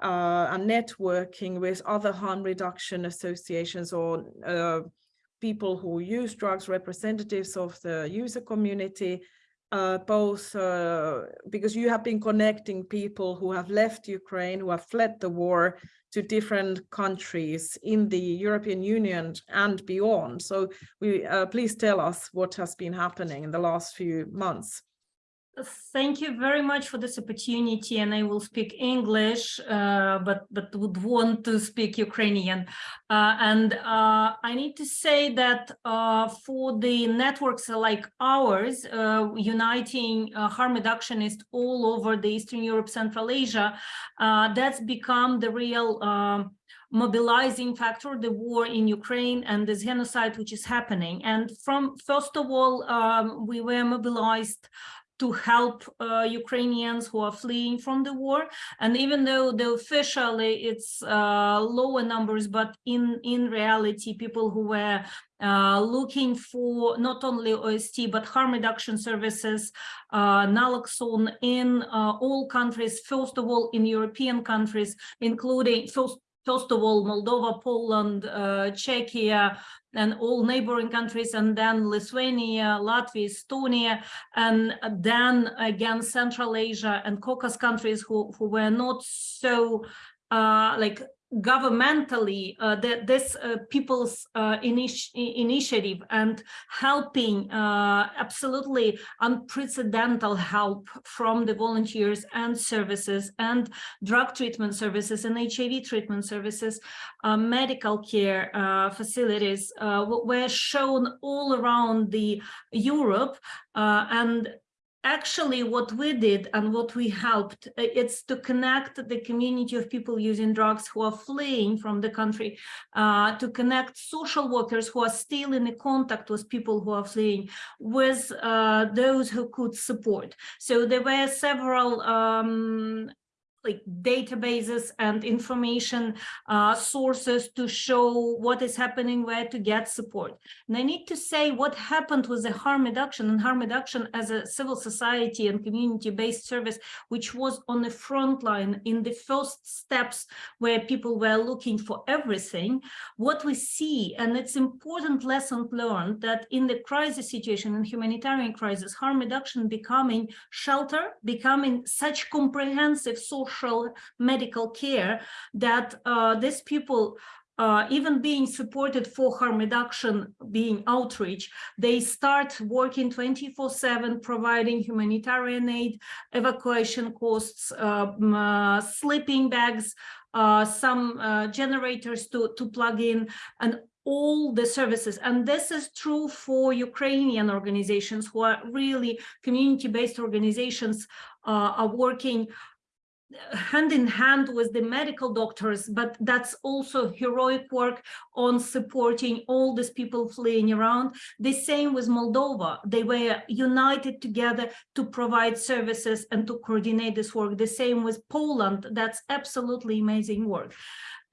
uh, and networking with other harm reduction associations or uh, people who use drugs, representatives of the user community, uh, both uh, because you have been connecting people who have left Ukraine, who have fled the war to different countries in the European Union and beyond. So we uh, please tell us what has been happening in the last few months. Thank you very much for this opportunity, and I will speak English, uh, but but would want to speak Ukrainian. Uh, and uh, I need to say that uh, for the networks like ours, uh, uniting uh, harm reductionists all over the Eastern Europe, Central Asia, that's become the real um, mobilizing factor, the war in Ukraine and this genocide which is happening. And from first of all, um, we were mobilized to help uh, Ukrainians who are fleeing from the war. And even though the officially it's uh, lower numbers, but in, in reality, people who were uh, looking for not only OST, but harm reduction services, uh, naloxone in uh, all countries, first of all, in European countries, including first first of all, Moldova, Poland, uh, Czechia, and all neighboring countries, and then Lithuania, Latvia, Estonia, and then again Central Asia and Caucasus countries who, who were not so uh, like governmentally uh, this uh, people's uh, initi initiative and helping uh, absolutely unprecedented help from the volunteers and services and drug treatment services and HIV treatment services, uh, medical care uh, facilities were shown all around the Europe and actually what we did and what we helped uh, it's to connect the community of people using drugs who are fleeing from the country uh, to connect social workers who are still in contact with people who are fleeing with uh, those who could support. So there were several um, like databases and information uh, sources to show what is happening, where to get support. And I need to say what happened with the harm reduction and harm reduction as a civil society and community-based service, which was on the front line in the first steps where people were looking for everything. What we see, and it's important lesson learned that in the crisis situation and humanitarian crisis, harm reduction becoming shelter, becoming such comprehensive social social medical care that uh, these people uh, even being supported for harm reduction, being outreach, they start working 24 7, providing humanitarian aid, evacuation costs, um, uh, sleeping bags, uh, some uh, generators to, to plug in, and all the services. And this is true for Ukrainian organizations who are really community-based organizations uh, are working hand in hand with the medical doctors, but that's also heroic work on supporting all these people fleeing around. The same with Moldova. They were united together to provide services and to coordinate this work. The same with Poland. That's absolutely amazing work.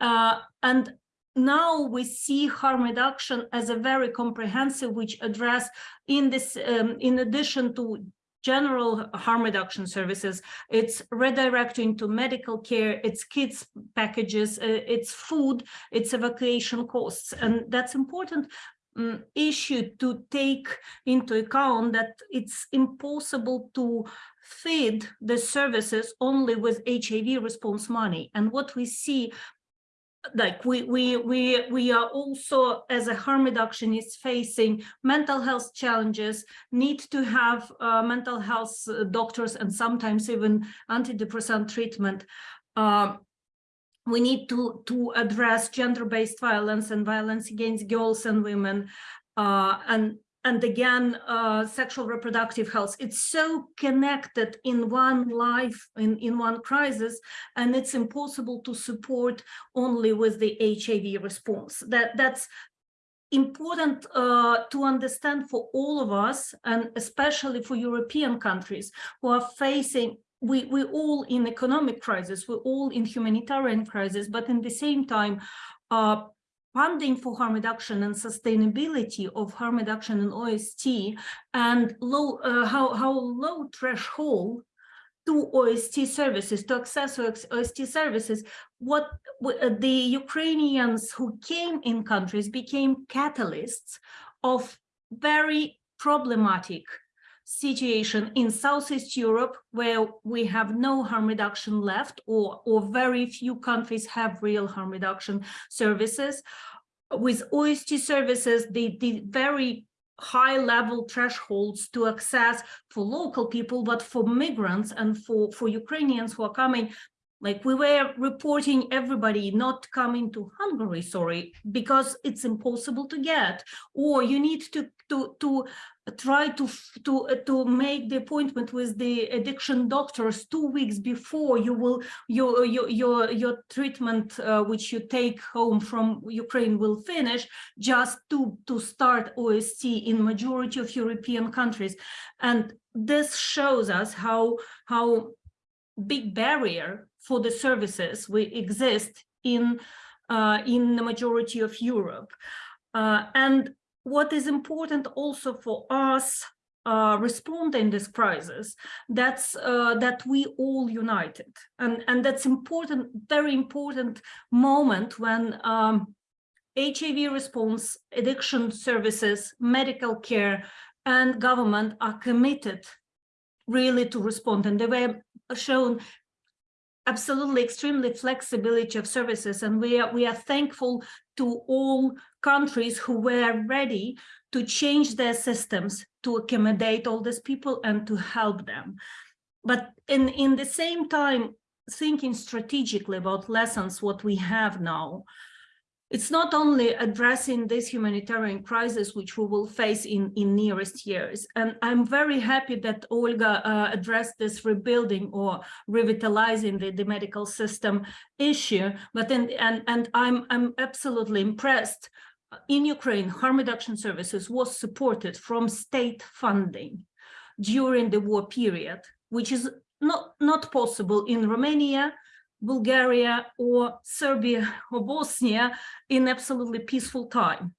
Uh, and now we see harm reduction as a very comprehensive which address in this um, in addition to general harm reduction services, it's redirecting to medical care, it's kids packages, uh, it's food, it's evacuation costs. And that's important um, issue to take into account that it's impossible to feed the services only with HIV response money. And what we see like we we we we are also as a harm reductionist facing mental health challenges need to have uh, mental health uh, doctors and sometimes even antidepressant treatment. Uh, we need to to address gender-based violence and violence against girls and women uh, and and again, uh, sexual reproductive health. It's so connected in one life, in, in one crisis, and it's impossible to support only with the HIV response. That That's important uh, to understand for all of us, and especially for European countries who are facing we we all in economic crisis, we're all in humanitarian crisis, but in the same time, uh, funding for harm reduction and sustainability of harm reduction in OST and low uh, how how low threshold to OST services to access OST services what uh, the Ukrainians who came in countries became catalysts of very problematic situation in Southeast Europe, where we have no harm reduction left, or, or very few countries have real harm reduction services. With OST services, the, the very high level thresholds to access for local people, but for migrants and for, for Ukrainians who are coming, like we were reporting everybody not coming to Hungary, sorry, because it's impossible to get, or you need to to to try to to to make the appointment with the addiction doctors two weeks before you will your your your your treatment uh, which you take home from Ukraine will finish just to to start OST in majority of European countries, and this shows us how how big barrier for the services we exist in uh, in the majority of Europe. Uh, and what is important also for us uh, responding this crisis, that's uh, that we all united. And, and that's important, very important moment when um, HIV response, addiction services, medical care, and government are committed really to respond. And they were shown absolutely extremely flexibility of services and we are we are thankful to all countries who were ready to change their systems to accommodate all these people and to help them. But in in the same time thinking strategically about lessons what we have now it's not only addressing this humanitarian crisis which we will face in in nearest years. And i'm very happy that olga uh, addressed this rebuilding or revitalizing the, the medical system issue. But then and and i'm i'm absolutely impressed in ukraine harm reduction services was supported from state funding during the war period which is not not possible in romania Bulgaria or Serbia or Bosnia in absolutely peaceful time.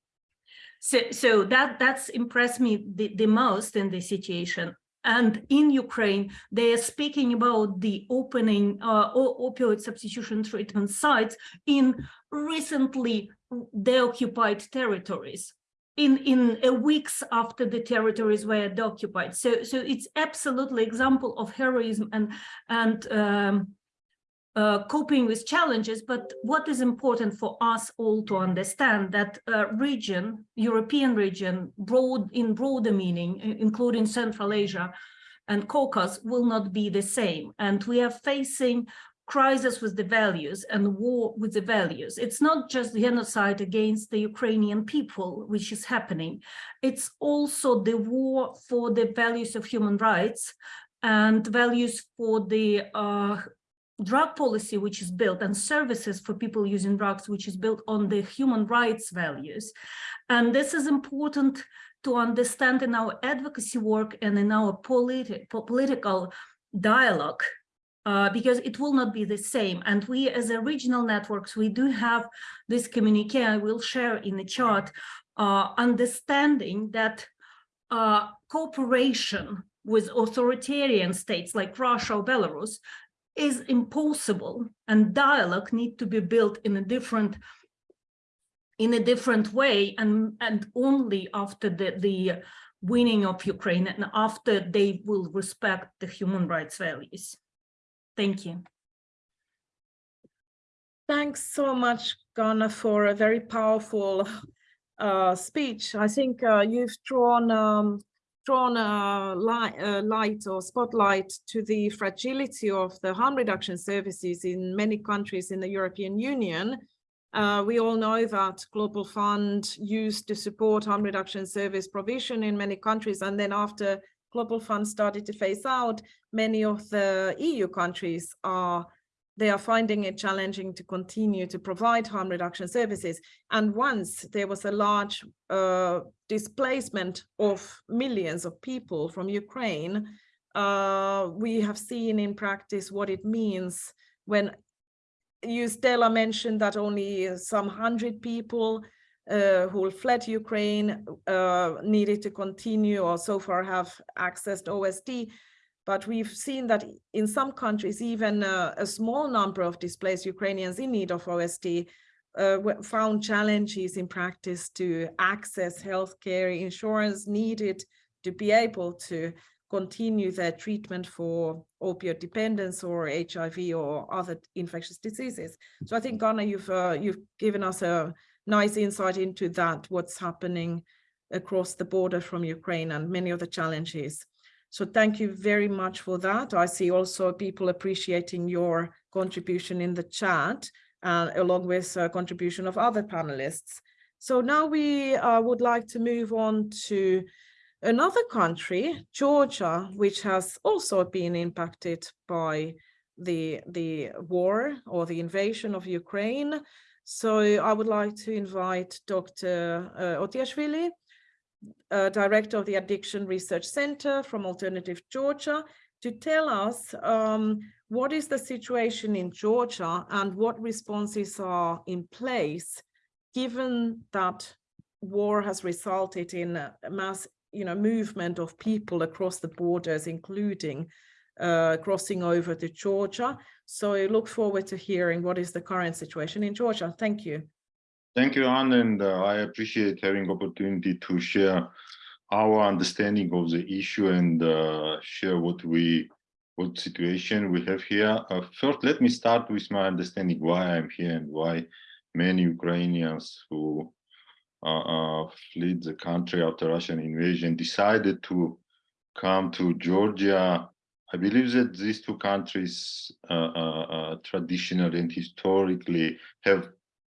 So, so that that's impressed me the, the most in this situation. And in Ukraine, they are speaking about the opening uh, opioid substitution treatment sites in recently deoccupied territories in in uh, weeks after the territories were deoccupied. So so it's absolutely example of heroism and and um, uh, coping with challenges, but what is important for us all to understand that uh, region, European region, broad in broader meaning, including Central Asia and Caucasus, will not be the same. And we are facing crisis with the values and war with the values. It's not just genocide against the Ukrainian people, which is happening. It's also the war for the values of human rights and values for the uh, drug policy, which is built and services for people using drugs, which is built on the human rights values. And this is important to understand in our advocacy work and in our politi political dialogue uh, because it will not be the same. And we as a regional networks, we do have this communique I will share in the chart, uh, understanding that uh, cooperation with authoritarian states like Russia or Belarus is impossible and dialogue need to be built in a different in a different way and and only after the the winning of Ukraine and after they will respect the human rights values. Thank you. Thanks so much, Ganna, for a very powerful uh, speech. I think uh, you've drawn um, drawn a light, a light or spotlight to the fragility of the harm reduction services in many countries in the European Union. Uh, we all know that Global Fund used to support harm reduction service provision in many countries, and then after Global Fund started to phase out, many of the EU countries are they are finding it challenging to continue to provide harm reduction services. And once there was a large uh, displacement of millions of people from Ukraine, uh, we have seen in practice what it means when you, Stella, mentioned that only some hundred people uh, who fled Ukraine uh, needed to continue or so far have accessed OST. But we've seen that in some countries, even uh, a small number of displaced Ukrainians in need of OST uh, found challenges in practice to access healthcare insurance needed to be able to continue their treatment for opioid dependence or HIV or other infectious diseases. So I think, Ganna, you've, uh, you've given us a nice insight into that, what's happening across the border from Ukraine and many of the challenges so thank you very much for that. I see also people appreciating your contribution in the chat, uh, along with uh, contribution of other panelists. So now we uh, would like to move on to another country, Georgia, which has also been impacted by the, the war or the invasion of Ukraine. So I would like to invite Dr. Uh, Otiashvili uh, director of the Addiction Research Center from Alternative Georgia, to tell us um, what is the situation in Georgia and what responses are in place, given that war has resulted in a mass you know, movement of people across the borders, including uh, crossing over to Georgia. So I look forward to hearing what is the current situation in Georgia. Thank you. Thank you, Anne, and uh, I appreciate having opportunity to share our understanding of the issue and uh, share what we what situation we have here. Uh, first, let me start with my understanding why I'm here and why many Ukrainians who uh, uh, fled the country after Russian invasion decided to come to Georgia. I believe that these two countries uh, traditionally and historically have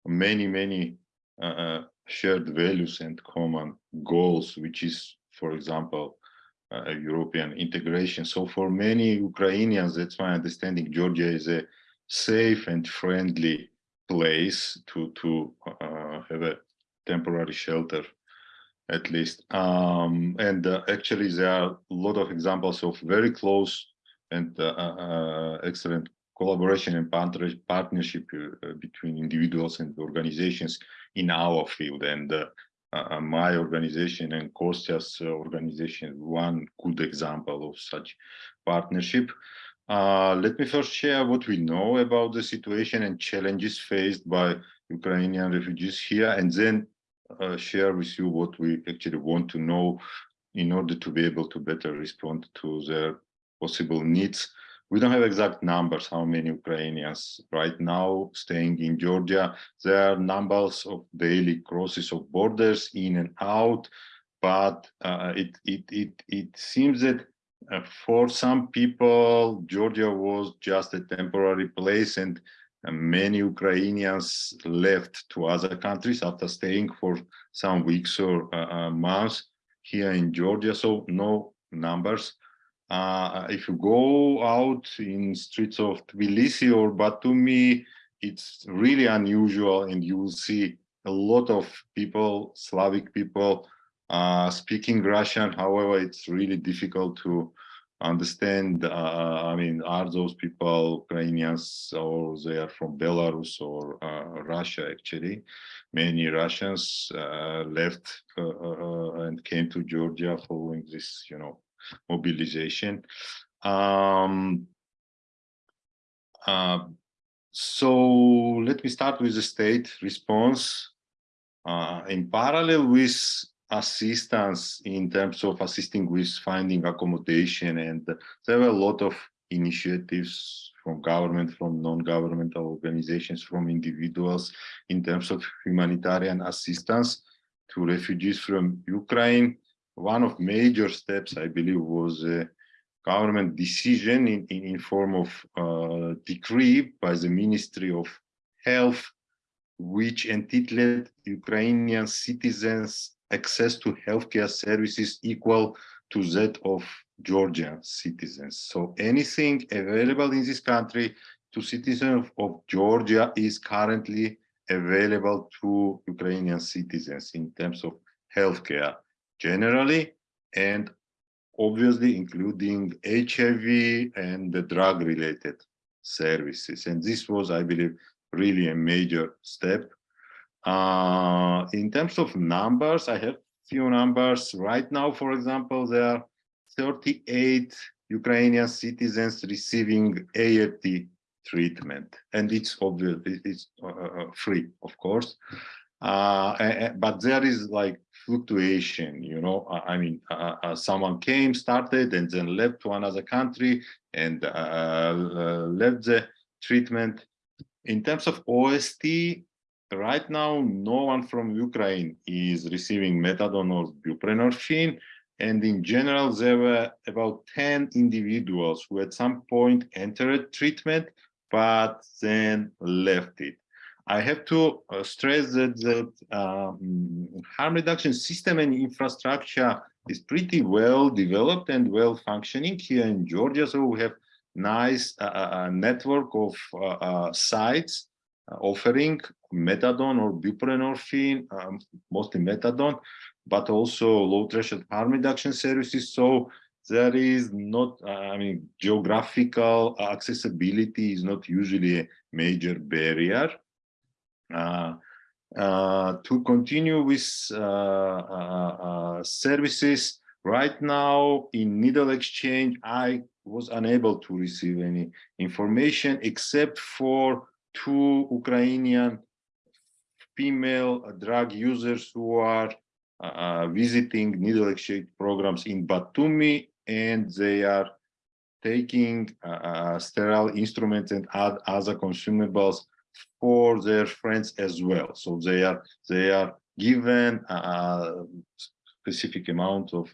many, many uh, uh, shared values and common goals, which is, for example, uh, European integration. So for many Ukrainians, that's my understanding, Georgia is a safe and friendly place to, to uh, have a temporary shelter, at least. Um, and uh, actually, there are a lot of examples of very close and uh, excellent collaboration and partnership uh, between individuals and organizations in our field. And uh, uh, my organization and Kostia's organization, one good example of such partnership. Uh, let me first share what we know about the situation and challenges faced by Ukrainian refugees here, and then uh, share with you what we actually want to know in order to be able to better respond to their possible needs we don't have exact numbers how many Ukrainians right now staying in Georgia. There are numbers of daily crosses of borders in and out, but uh, it, it, it, it seems that uh, for some people, Georgia was just a temporary place and uh, many Ukrainians left to other countries after staying for some weeks or uh, uh, months here in Georgia. So no numbers. Uh, if you go out in streets of Tbilisi or Batumi, it's really unusual and you will see a lot of people, Slavic people, uh, speaking Russian. However, it's really difficult to understand. Uh, I mean, are those people Ukrainians or they are from Belarus or uh, Russia? Actually, many Russians uh, left uh, uh, and came to Georgia following this, you know, mobilization. Um, so let me start with the state response. in parallel with assistance in terms of assisting with finding accommodation and there were a lot of initiatives from government from non-governmental organizations from individuals in terms of humanitarian assistance to refugees from ukraine one of major steps i believe was a government decision in, in, in form of uh, decree by the ministry of health which entitled ukrainian citizens access to healthcare services equal to that of Georgian citizens. So anything available in this country to citizens of Georgia is currently available to Ukrainian citizens in terms of healthcare generally and obviously including HIV and the drug related services. And this was, I believe, really a major step uh, in terms of numbers, I have few numbers. Right now, for example, there are 38 Ukrainian citizens receiving ART treatment, and it's obvious it's uh, uh, free, of course. Uh, but there is like fluctuation, you know. I mean, uh, uh, someone came, started, and then left to another country and left the treatment. In terms of OST, right now, no one from Ukraine is receiving methadone or buprenorphine. And in general, there were about 10 individuals who at some point entered treatment, but then left it. I have to uh, stress that the um, harm reduction system and infrastructure is pretty well developed and well functioning here in Georgia. So we have nice uh, uh, uh network of uh, sites offering methadone or buprenorphine, um, mostly methadone, but also low threshold harm reduction services. So there is not, uh, I mean, geographical accessibility is not usually a major barrier. Uh, uh, to continue with uh, services, right now in needle exchange, I was unable to receive any information except for two Ukrainian female drug users who are uh, visiting needle exchange programs in Batumi and they are taking uh, sterile instruments and other consumables for their friends as well. So they are they are given a specific amount of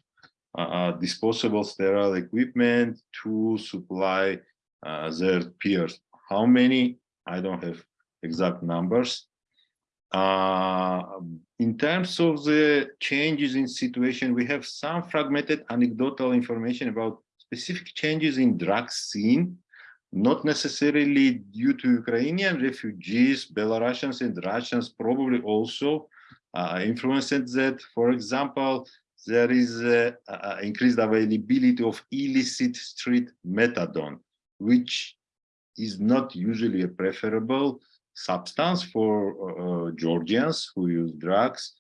uh, disposable sterile equipment to supply uh, their peers. How many? I don't have exact numbers. Uh, in terms of the changes in situation, we have some fragmented anecdotal information about specific changes in drug scene, not necessarily due to Ukrainian refugees, Belarusians and Russians probably also uh, influenced that. For example, there is uh, increased availability of illicit street methadone, which is not usually a preferable substance for uh, Georgians who use drugs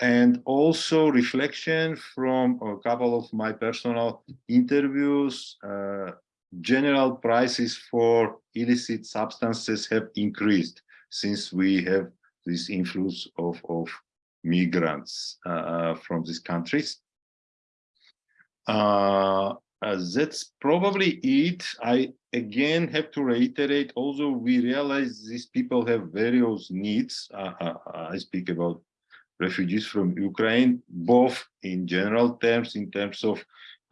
and also reflection from a couple of my personal interviews uh, general prices for illicit substances have increased since we have this influx of, of migrants uh, from these countries. Uh, uh, that's probably it. I again have to reiterate, although we realize these people have various needs, uh, uh, I speak about refugees from Ukraine, both in general terms, in terms of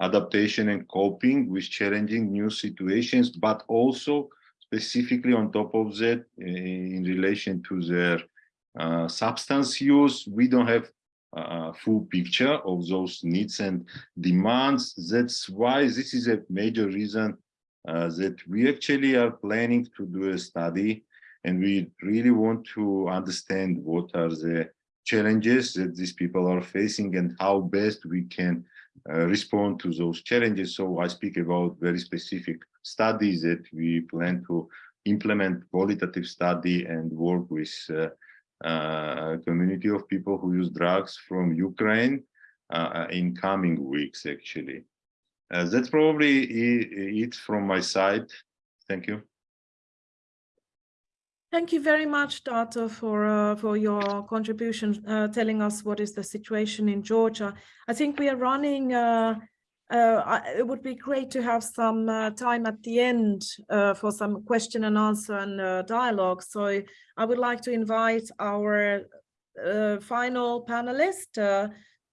adaptation and coping with challenging new situations, but also specifically on top of that, in relation to their uh, substance use, we don't have a full picture of those needs and demands. That's why this is a major reason uh, that we actually are planning to do a study and we really want to understand what are the challenges that these people are facing and how best we can uh, respond to those challenges. So I speak about very specific studies that we plan to implement qualitative study and work with uh, uh, a community of people who use drugs from Ukraine uh, in coming weeks, actually. Uh, that's probably it from my side. Thank you. Thank you very much, Dato, for uh, for your contribution, uh, telling us what is the situation in Georgia. I think we are running. Uh, uh it would be great to have some uh, time at the end uh, for some question and answer and dialogue. So I would like to invite our final panelist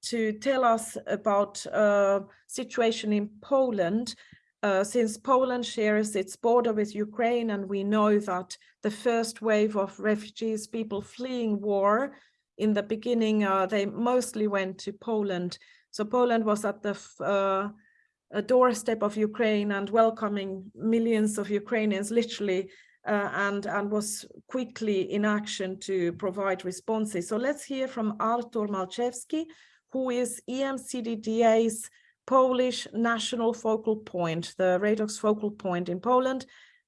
to tell us about situation in Poland uh, since Poland shares its border with Ukraine and we know that the first wave of refugees, people fleeing war, in the beginning, uh, they mostly went to Poland. So Poland was at the uh, doorstep of Ukraine and welcoming millions of Ukrainians, literally, uh, and, and was quickly in action to provide responses. So let's hear from Artur Malczewski, who is EMCDDA's Polish national focal point, the Reitox focal point in Poland.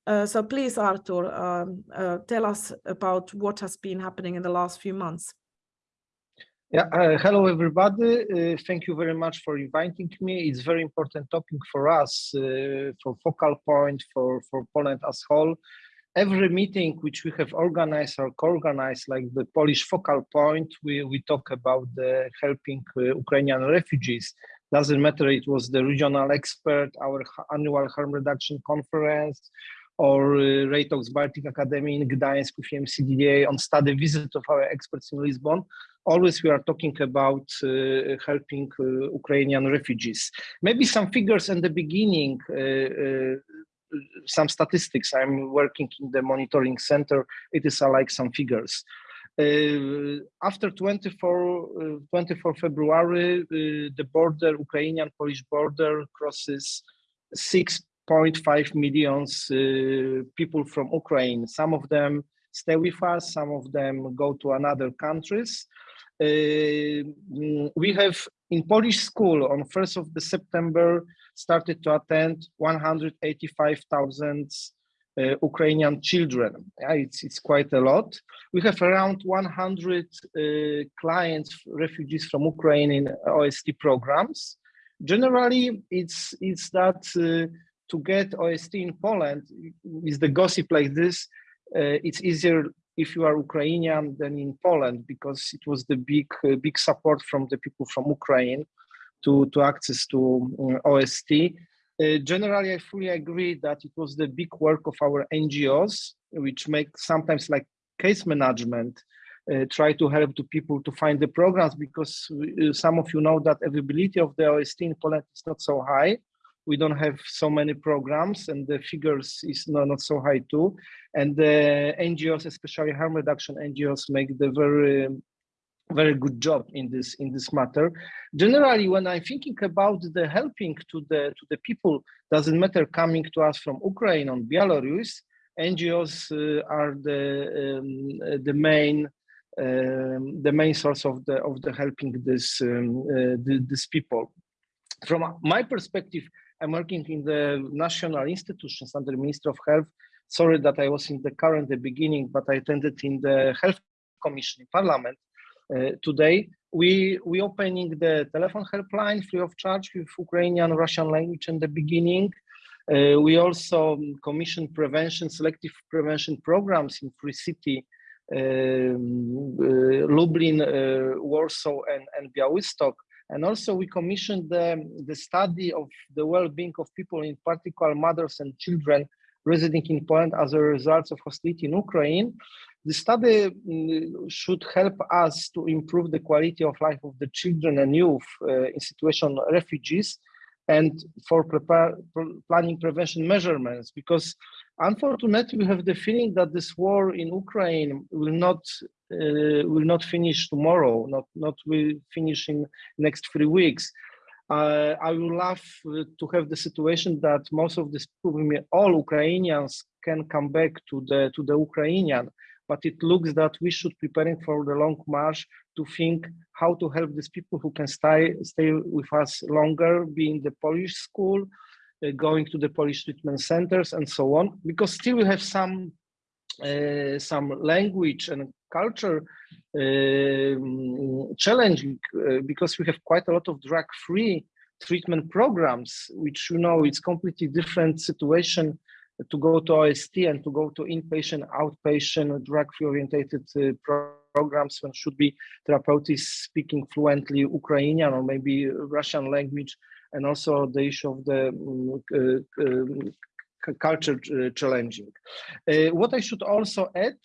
Uh, so please, Artur, um, uh, tell us about what has been happening in the last few months. Yeah, uh, hello everybody. Uh, thank you very much for inviting me. It's very important topic for us, uh, for focal point, for, for Poland as whole. Every meeting which we have organized or co-organized, like the Polish focal point, we, we talk about the helping uh, Ukrainian refugees doesn't matter it was the regional expert, our annual harm reduction conference, or uh, Reitox Baltic Academy in Gdańsk with EMCDDA on study visit of our experts in Lisbon. Always we are talking about uh, helping uh, Ukrainian refugees. Maybe some figures in the beginning, uh, uh some statistics. I'm working in the monitoring center. It is uh, like some figures. Uh, after 24, uh, 24 February, uh, the border, Ukrainian-Polish border crosses 6.5 millions people from Ukraine. Some of them stay with us, some of them go to another countries. Uh, we have in Polish school on 1st of September started to attend 185,000 uh, Ukrainian children. Yeah, it's, it's quite a lot. We have around 100 uh, clients, refugees from Ukraine in OST programs. Generally, it's, it's that uh, to get OST in Poland, with the gossip like this, uh, it's easier if you are Ukrainian than in Poland because it was the big, uh, big support from the people from Ukraine to, to access to uh, OST. Uh, generally, I fully agree that it was the big work of our NGOs, which make sometimes like case management, uh, try to help to people to find the programs because uh, some of you know that availability of the OST in Poland is not so high. We don't have so many programs and the figures is not, not so high too. And the NGOs, especially harm reduction NGOs, make the very very good job in this in this matter. Generally when i'm thinking about the helping to the to the people doesn't matter coming to us from ukraine or belarus ngos uh, are the um, the main um, the main source of the of the helping this um, uh, the, these people. From my perspective i'm working in the national institutions under the minister of health. Sorry that i was in the car in the beginning but i attended in the health commission in parliament today. We we opening the telephone helpline free of charge with Ukrainian Russian language in the beginning. Uh, we also commission prevention, selective prevention programs in Tricity, um, uh, Lublin, uh, Warsaw, and, and Białystok. And also we commissioned the, the study of the well-being of people, in particular mothers and children residing in Poland as a result of hostility in Ukraine. The study mm, should help us to improve the quality of life of the children and youth uh, in situation refugees. and for prepare, planning prevention measurements because unfortunately we have the feeling that this war in Ukraine will not uh, will not finish tomorrow, not not will finish in next three weeks. Uh, I would love to have the situation that most of these all Ukrainians can come back to the to the Ukrainian, but it looks that we should preparing for the long march to think how to help these people who can stay stay with us longer, be in the Polish school, uh, going to the Polish treatment centers, and so on. Because still we have some uh, some language and culture um, challenging uh, because we have quite a lot of drug-free treatment programs, which you know it's completely different situation to go to OST and to go to inpatient, outpatient, drug-free orientated uh, pro- programs when should be therapeutics speaking fluently Ukrainian or maybe Russian language, and also the issue of the um, uh, um, culture uh, challenging. Uh, what I should also add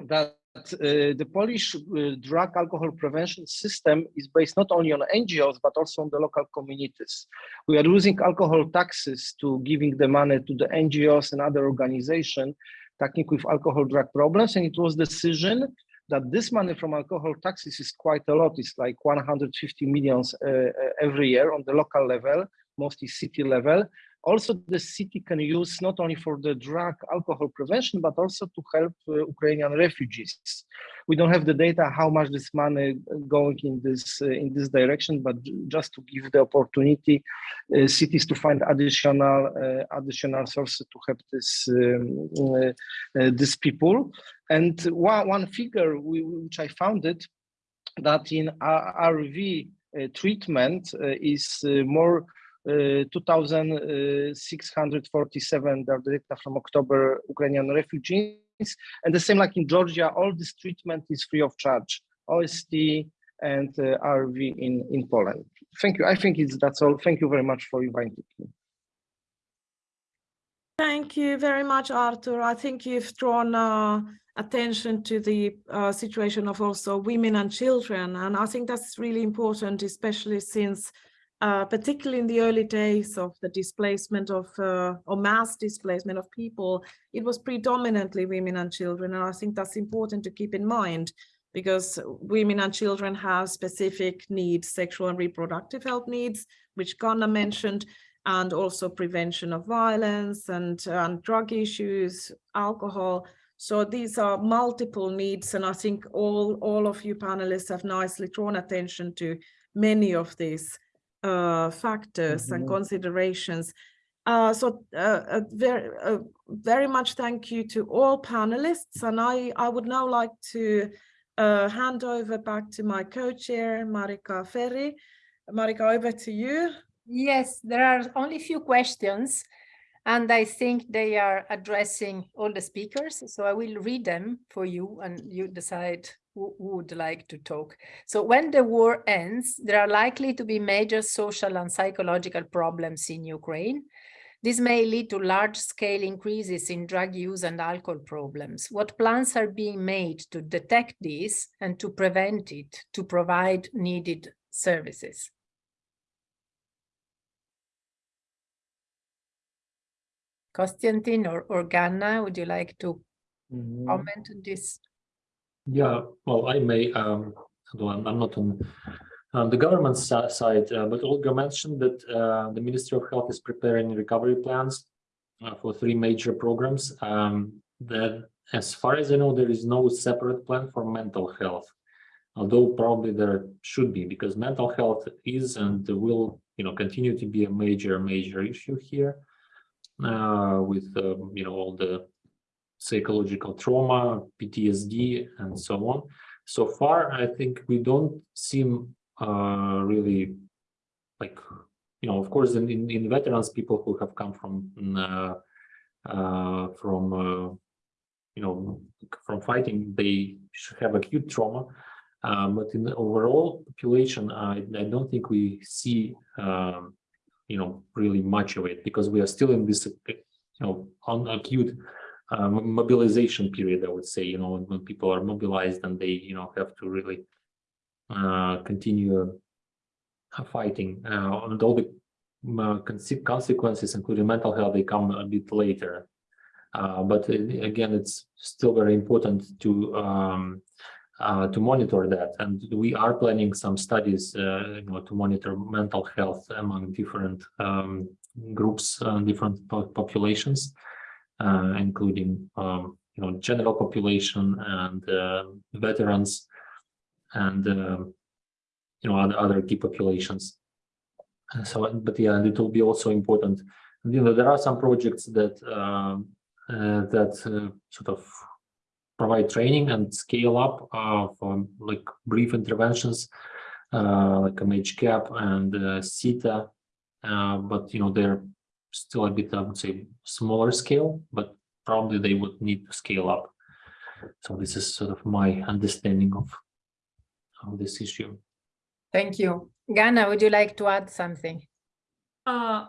that uh, the Polish uh, drug alcohol prevention system is based not only on NGOs but also on the local communities. We are using alcohol taxes to giving the money to the NGOs and other organizations tackling with alcohol drug problems, and it was decision that this money from alcohol taxes is quite a lot. It's like 150 millions uh, every year on the local level, mostly city level. Also, the city can use not only for the drug alcohol prevention, but also to help uh, Ukrainian refugees. We don't have the data how much this money going in this uh, in this direction, but just to give the opportunity uh, cities to find additional uh, additional sources to help this um, uh, uh, these people. And one one figure we, which I found it that in ARV treatment is more uh, 2,647 data from October Ukrainian refugees. And the same like in Georgia, all this treatment is free of charge, OST and uh, ARV in, in Poland. Thank you. I think it's that's all. Thank you very much for inviting me. Thank you very much, Artur. I think you've drawn uh, attention to the uh, situation of also women and children. And I think that's really important, especially since uh, particularly in the early days of the displacement of uh, or mass displacement of people, it was predominantly women and children. And I think that's important to keep in mind because women and children have specific needs, sexual and reproductive health needs, which Ganna mentioned, and also prevention of violence and, and drug issues, alcohol. So these are multiple needs. And I think all, all of you panelists have nicely drawn attention to many of these factors mm -hmm. and Mm-hmm. considerations. Uh, so uh, uh, very, uh, very much thank you to all panelists. And I, I would now like to uh, hand over back to my co-chair, Marika Ferri. Marika, over to you. Yes, there are only a few questions and I think they are addressing all the speakers. So I will read them for you and you decide who would like to talk. So when the war ends, there are likely to be major social and psychological problems in Ukraine. This may lead to large-scale increases in drug use and alcohol problems. What plans are being made to detect this and to prevent it, to provide needed services? Konstantin or, or Ganna, would you like to Mm -hmm. comment on this? Yeah, well, I may, um, although I'm, not on, on the government side, uh, but Olga mentioned that uh, the Ministry of Health is preparing recovery plans uh, for three major programs. Um, that, as far as I know, there is no separate plan for mental health, although probably there should be, because mental health is and will, you know, continue to be a major, major issue here with, um, you know, all the psychological trauma, PTSD, and so on. So far, I think we don't seem uh, really like, you know, of course, in, in, in veterans, people who have come from uh, uh, from uh, you know from fighting, they have acute trauma. Um, but in the overall population, I, I don't think we see um, you know really much of it because we are still in this you know on acute uh, mobilization period, I would say, you know, when, people are mobilized and they, you know, have to really uh, continue fighting. Uh, and all the uh, consequences, including mental health, they come a bit later. Uh, but uh, again, it's still very important to um, uh, to monitor that, and we are planning some studies, uh, you know, to monitor mental health among different um, groups, different po- populations, uh, including um, you know general population and uh, veterans, and um you know other other key populations. So, but yeah, it will be also important. You know, there are some projects that um, uh, that sort of provide training and scale up uh, for like brief interventions, uh, like mhGAP and uh, CETA. Uh, but you know, they're still a bit, I would say, smaller scale, but probably they would need to scale up. So this is sort of my understanding of of this issue. Thank you. Ganna, would you like to add something? Uh,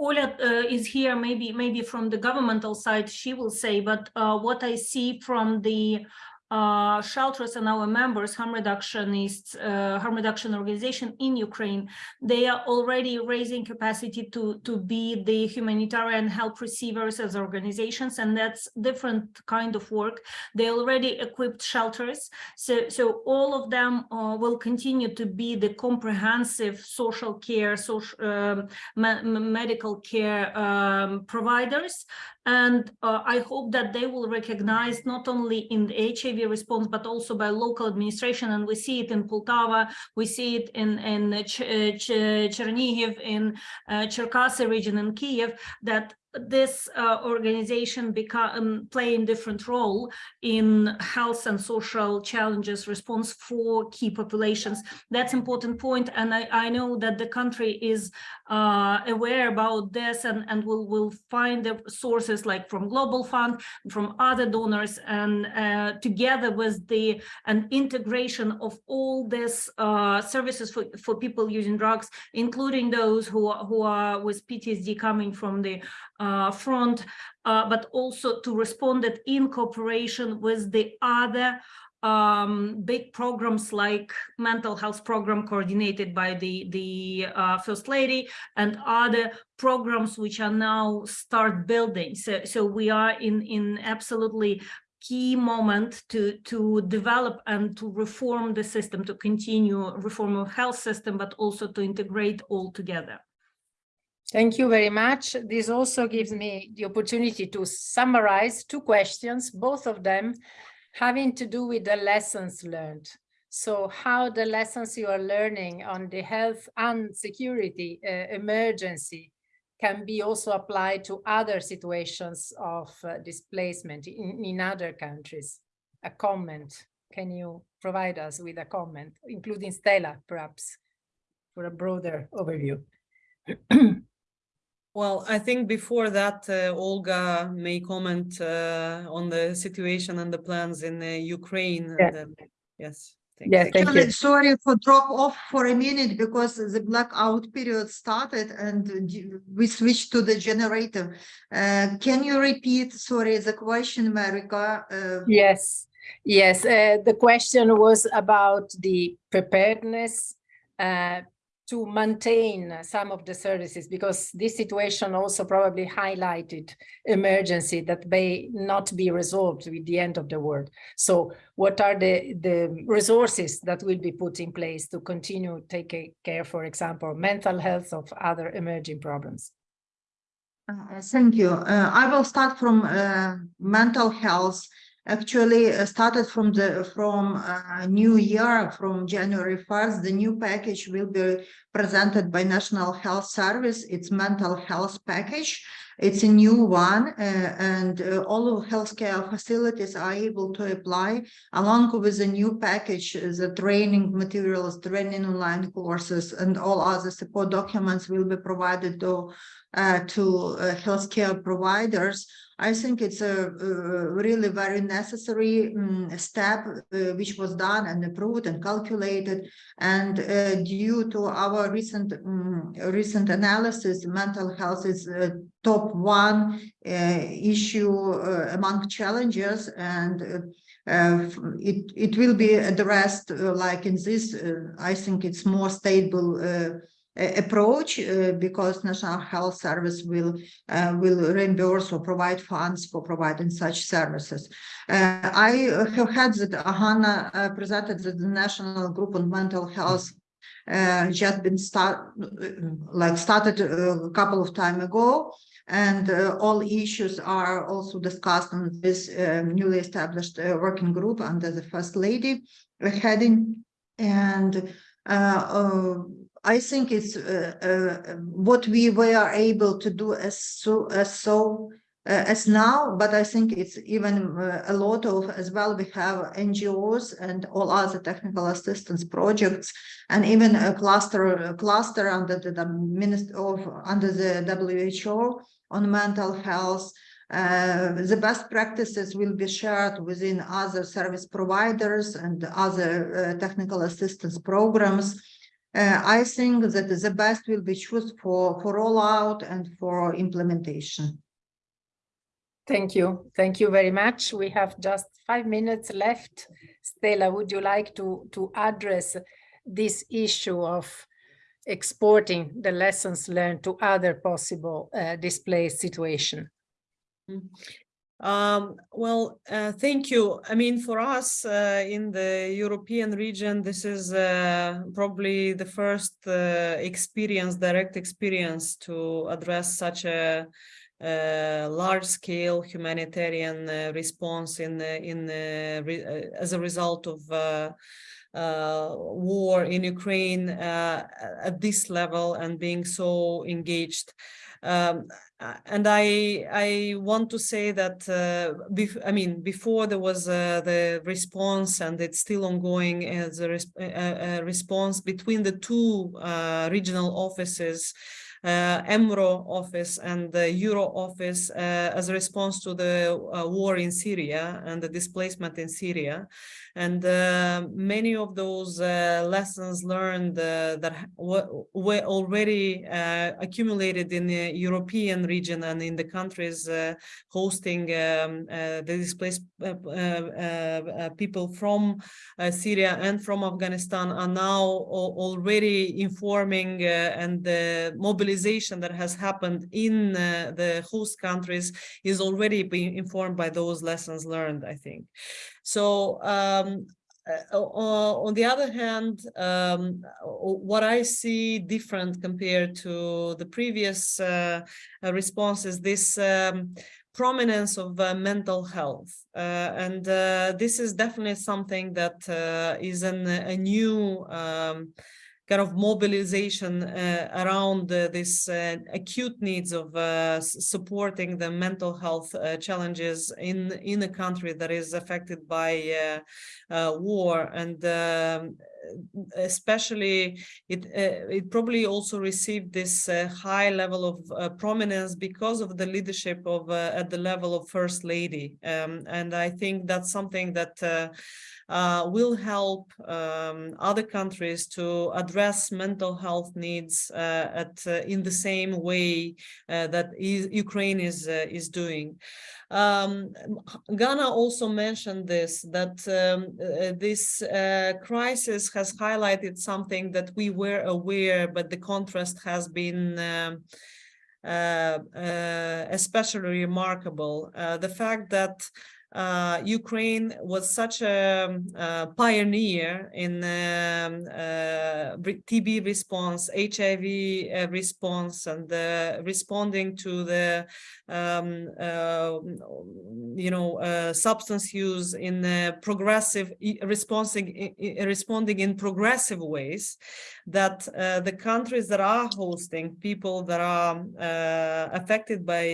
Olya uh, is here, maybe, maybe from the governmental side, she will say, but uh, what I see from the uh, shelters and our members, harm reductionists, uh, harm reduction organization in Ukraine, they are already raising capacity to, to be the humanitarian help receivers as organizations, and that's different kind of work. They already equipped shelters, so, so all of them uh, will continue to be the comprehensive social care, social, um, me- me- medical care um, providers. And uh, I hope that they will recognize not only in the HIV response, but also by local administration. And we see it in Poltava, we see it in, in Ch- uh, Ch- Chernihiv, in uh, Cherkasy region in Kiev, that this uh, organization become playing different role in health and social challenges response for key populations. That's important point, and I, I know that the country is uh, aware about this and, and will will find the sources like from Global Fund, from other donors, and uh, together with the an integration of all these uh, services for, for people using drugs, including those who are, who are with PTSD coming from the uh, front, uh, but also to respond it in cooperation with the other um, big programs like mental health program coordinated by the, the uh, First Lady and other programs which are now start building. So, so we are in, in absolutely key moment to to develop and to reform the system to continue reform of health system but also to integrate all together Thank you very much. This also gives me the opportunity to summarize two questions, both of them having to do with the lessons learned. So how the lessons you are learning on the health and security uh, emergency can be also applied to other situations of uh, displacement in, in other countries. A comment, can you provide us with a comment, including Stella, perhaps, for a broader overview? [CLEARS THROAT] Well, I think before that, uh, Olga may comment uh, on the situation and the plans in uh, Ukraine. Yeah. And then, yes. thank Yeah, you. thank Actually, you. sorry for drop off for a minute because the blackout period started and we switched to the generator. Uh, can you repeat, sorry, the question, Marika? Uh, Yes, yes. Uh, the question was about the preparedness uh, to maintain some of the services because this situation also probably highlighted emergency that may not be resolved with the end of the world. So what are the, the resources that will be put in place to continue taking care, for example, mental health of other emerging problems? Uh, Thank you. Uh, I will start from uh, mental health. Actually, uh, started from the from uh, new year, from January 1st, the new package will be presented by National Health Service. It's mental health package. It's a new one, uh, and uh, all of healthcare facilities are able to apply along with the new package, uh, the training materials, training online courses, and all other support documents will be provided to uh, to uh, healthcare providers. I think it's a, uh really very necessary um, step uh, which was done and approved and calculated. And uh, due to our recent um, recent analysis, mental health is top one uh, issue among challenges and. Uh, it it will be addressed uh, like in this. Uh, I think it's more stable approach uh, because National Health Service will uh, will reimburse or provide funds for providing such services. Uh, I have had that uh, presented that the National Group on Mental Health uh, just been start like started a couple of time ago and uh, all issues are also discussed on this uh, newly established working group under the first lady heading and I think it's what we were able to do as so as so uh, as now, but I think it's even uh, a lot of as well. We have NGOs and all other technical assistance projects, and even a cluster a cluster under the, the minister of under the WHO on mental health. Uh, the best practices will be shared within other service providers and other uh, technical assistance programs. Uh, I think that the best will be chosen for, for rollout and for implementation. Thank you. Thank you very much. We have just five minutes left. Stella, would you like to, to address this issue of exporting the lessons learned to other possible uh, displaced situation? Um, well, uh, thank you. I mean, for us uh, in the European region, this is uh, probably the first uh, experience, direct experience to address such a large-scale humanitarian uh, response in in uh, as a result of uh, war in Ukraine at this level and being so engaged. Um, and I I want to say that uh, I mean before there was uh, the response and it's still ongoing as a, res a response between the two uh, regional offices uh, EMRO office and the Euro office uh, as a response to the uh, war in Syria and the displacement in Syria. And uh, many of those uh, lessons learned uh, that were already accumulated in the European region and in the countries hosting um, the displaced people from Syria and from Afghanistan are now already informing and the mobilization that has happened in uh, the host countries is already being informed by those lessons learned, I think. So um, uh, on the other hand, um, what I see different compared to the previous uh, response is this um, prominence of uh, mental health. Uh, and uh, this is definitely something that is an, a new um, kind of mobilization uh, around uh, this uh, acute needs of uh, supporting the mental health uh, challenges in in a country that is affected by uh, war. And um, especially it it probably also received this high level of prominence because of the leadership of at the level of first lady. Um, and I think that's something that uh, will help um, other countries to address mental health needs uh, at uh, in the same way uh, that Ukraine is uh, is doing. Um, Ganna also mentioned this, that um, uh, this crisis has highlighted something that we were aware, but the contrast has been um, uh, uh, especially remarkable. Uh, the fact that uh, Ukraine was such a, a pioneer in um, uh, TB response, HIV uh, response, and responding to the um, uh, you know uh, substance use in progressive responding responding in progressive ways. That uh, the countries that are hosting people that are affected by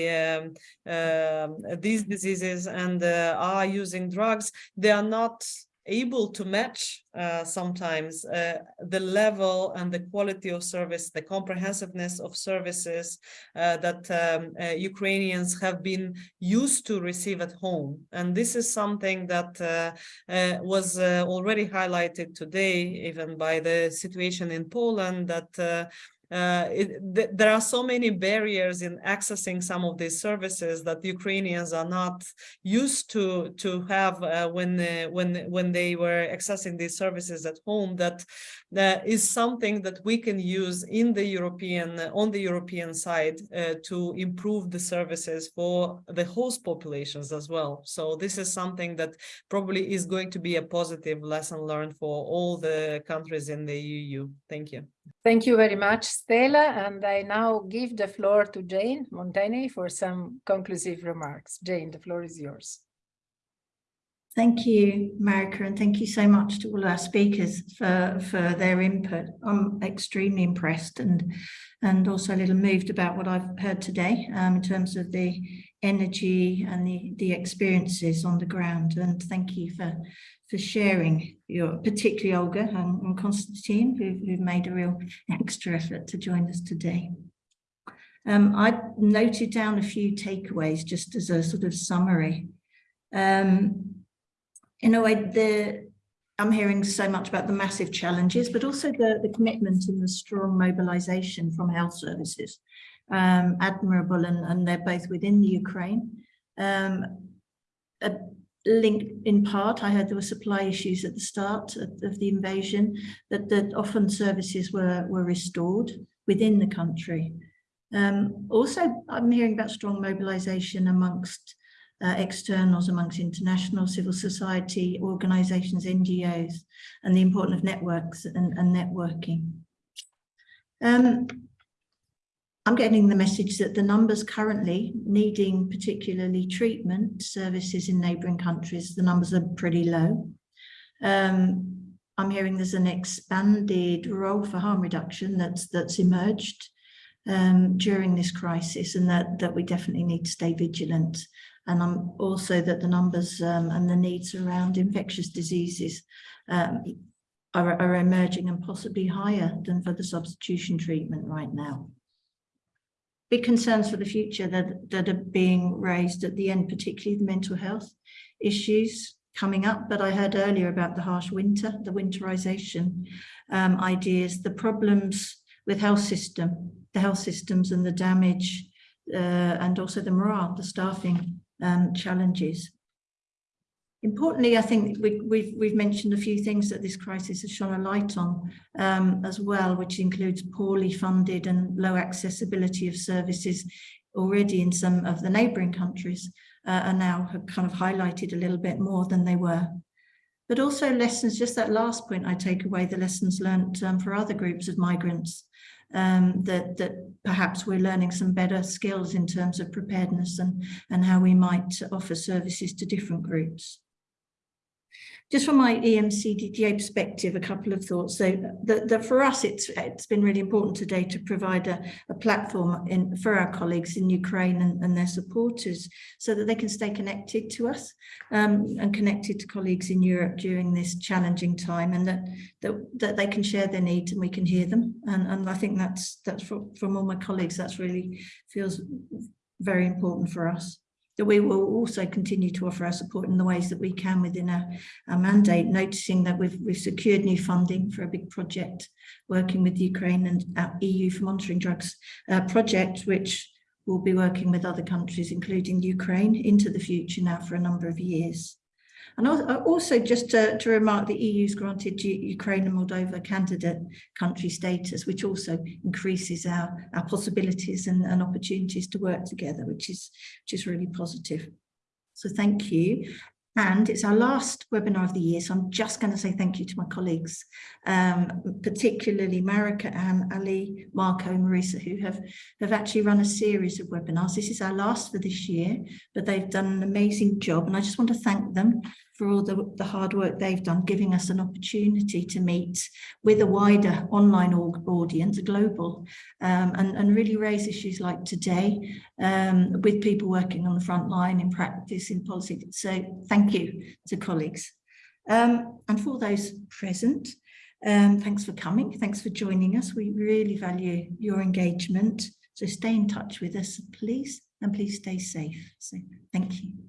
um, these diseases and are using drugs, they are not able to match uh, sometimes uh, the level and the quality of service, the comprehensiveness of services uh, that um, uh, Ukrainians have been used to receive at home. And this is something that uh, uh, was already highlighted today, even by the situation in Poland, that uh, it, th there are so many barriers in accessing some of these services that Ukrainians are not used to to have uh, when uh, when when they were accessing these services at home that that is something that we can use in the European, on the European side uh, to improve the services for the host populations as well. So this is something that probably is going to be a positive lesson learned for all the countries in the EU. Thank you. Thank you very much, Stella. And I now give the floor to Jane Mounteney for some conclusive remarks. Jane, the floor is yours. Thank you, Marika, and thank you so much to all our speakers for, for their input. I'm extremely impressed and, and also a little moved about what I've heard today um, in terms of the energy and the, the experiences on the ground. And thank you for, for sharing your, particularly Olga and, and Konstantin, who, who've made a real extra effort to join us today. Um, I noted down a few takeaways just as a sort of summary. Um, in a way, the I'm hearing so much about the massive challenges, but also the, the commitment and the strong mobilization from health services. Um, admirable, and, and they're both within the Ukraine. Um, a link in part, I heard there were supply issues at the start of, of the invasion, that, that often services were, were restored within the country. Um, also, I'm hearing about strong mobilization amongst uh, externals amongst international civil society organizations, NGOs, and the importance of networks and, and networking. Um, I'm getting the message that the numbers currently needing particularly treatment services in neighbouring countries, the numbers are pretty low. Um, I'm hearing there's an expanded role for harm reduction that's that's emerged um, during this crisis and that, that we definitely need to stay vigilant and I'm also that the numbers um, and the needs around infectious diseases um, are, are emerging and possibly higher than for the substitution treatment right now. Big concerns for the future that, that are being raised at the end, particularly the mental health issues coming up, but I heard earlier about the harsh winter, the winterization um, ideas, the problems with health system, the health systems and the damage uh, and also the morale, the staffing um, challenges. Importantly, I think we, we've, we've mentioned a few things that this crisis has shone a light on um, as well, which includes poorly funded and low accessibility of services already in some of the neighbouring countries uh, are now have kind of highlighted a little bit more than they were. But also lessons, just that last point I take away, the lessons learnt um, for other groups of migrants um, that, that perhaps we're learning some better skills in terms of preparedness and, and how we might offer services to different groups. Just from my EMCDDA perspective, a couple of thoughts. So for us, it's it's been really important today to provide a, a platform in for our colleagues in Ukraine and, and their supporters so that they can stay connected to us um, and connected to colleagues in Europe during this challenging time and that, that that they can share their needs and we can hear them. And, and I think that's that's for, from all my colleagues, that's really feels very important for us that we will also continue to offer our support in the ways that we can within our, our mandate, noticing that we've, we've secured new funding for a big project working with Ukraine and our EU for monitoring drugs uh, project, which will be working with other countries, including Ukraine, into the future now for a number of years. And uh, also just to, to remark the EU's granted Ukraine and Moldova candidate country status, which also increases our, our possibilities and, and opportunities to work together, which is, which is really positive. So thank you. And it's our last webinar of the year, so I'm just going to say thank you to my colleagues, um, particularly Marika and Ali, Marco and Marisa, who have, have actually run a series of webinars. This is our last for this year, but they've done an amazing job. And I just want to thank them for all the, the hard work they've done, giving us an opportunity to meet with a wider online audience, global, um, and, and really raise issues like today um, with people working on the front line in practice, in policy. So thank you to colleagues. Um, and for those present, um, thanks for coming. Thanks for joining us. We really value your engagement. So stay in touch with us, please, and please stay safe. So thank you.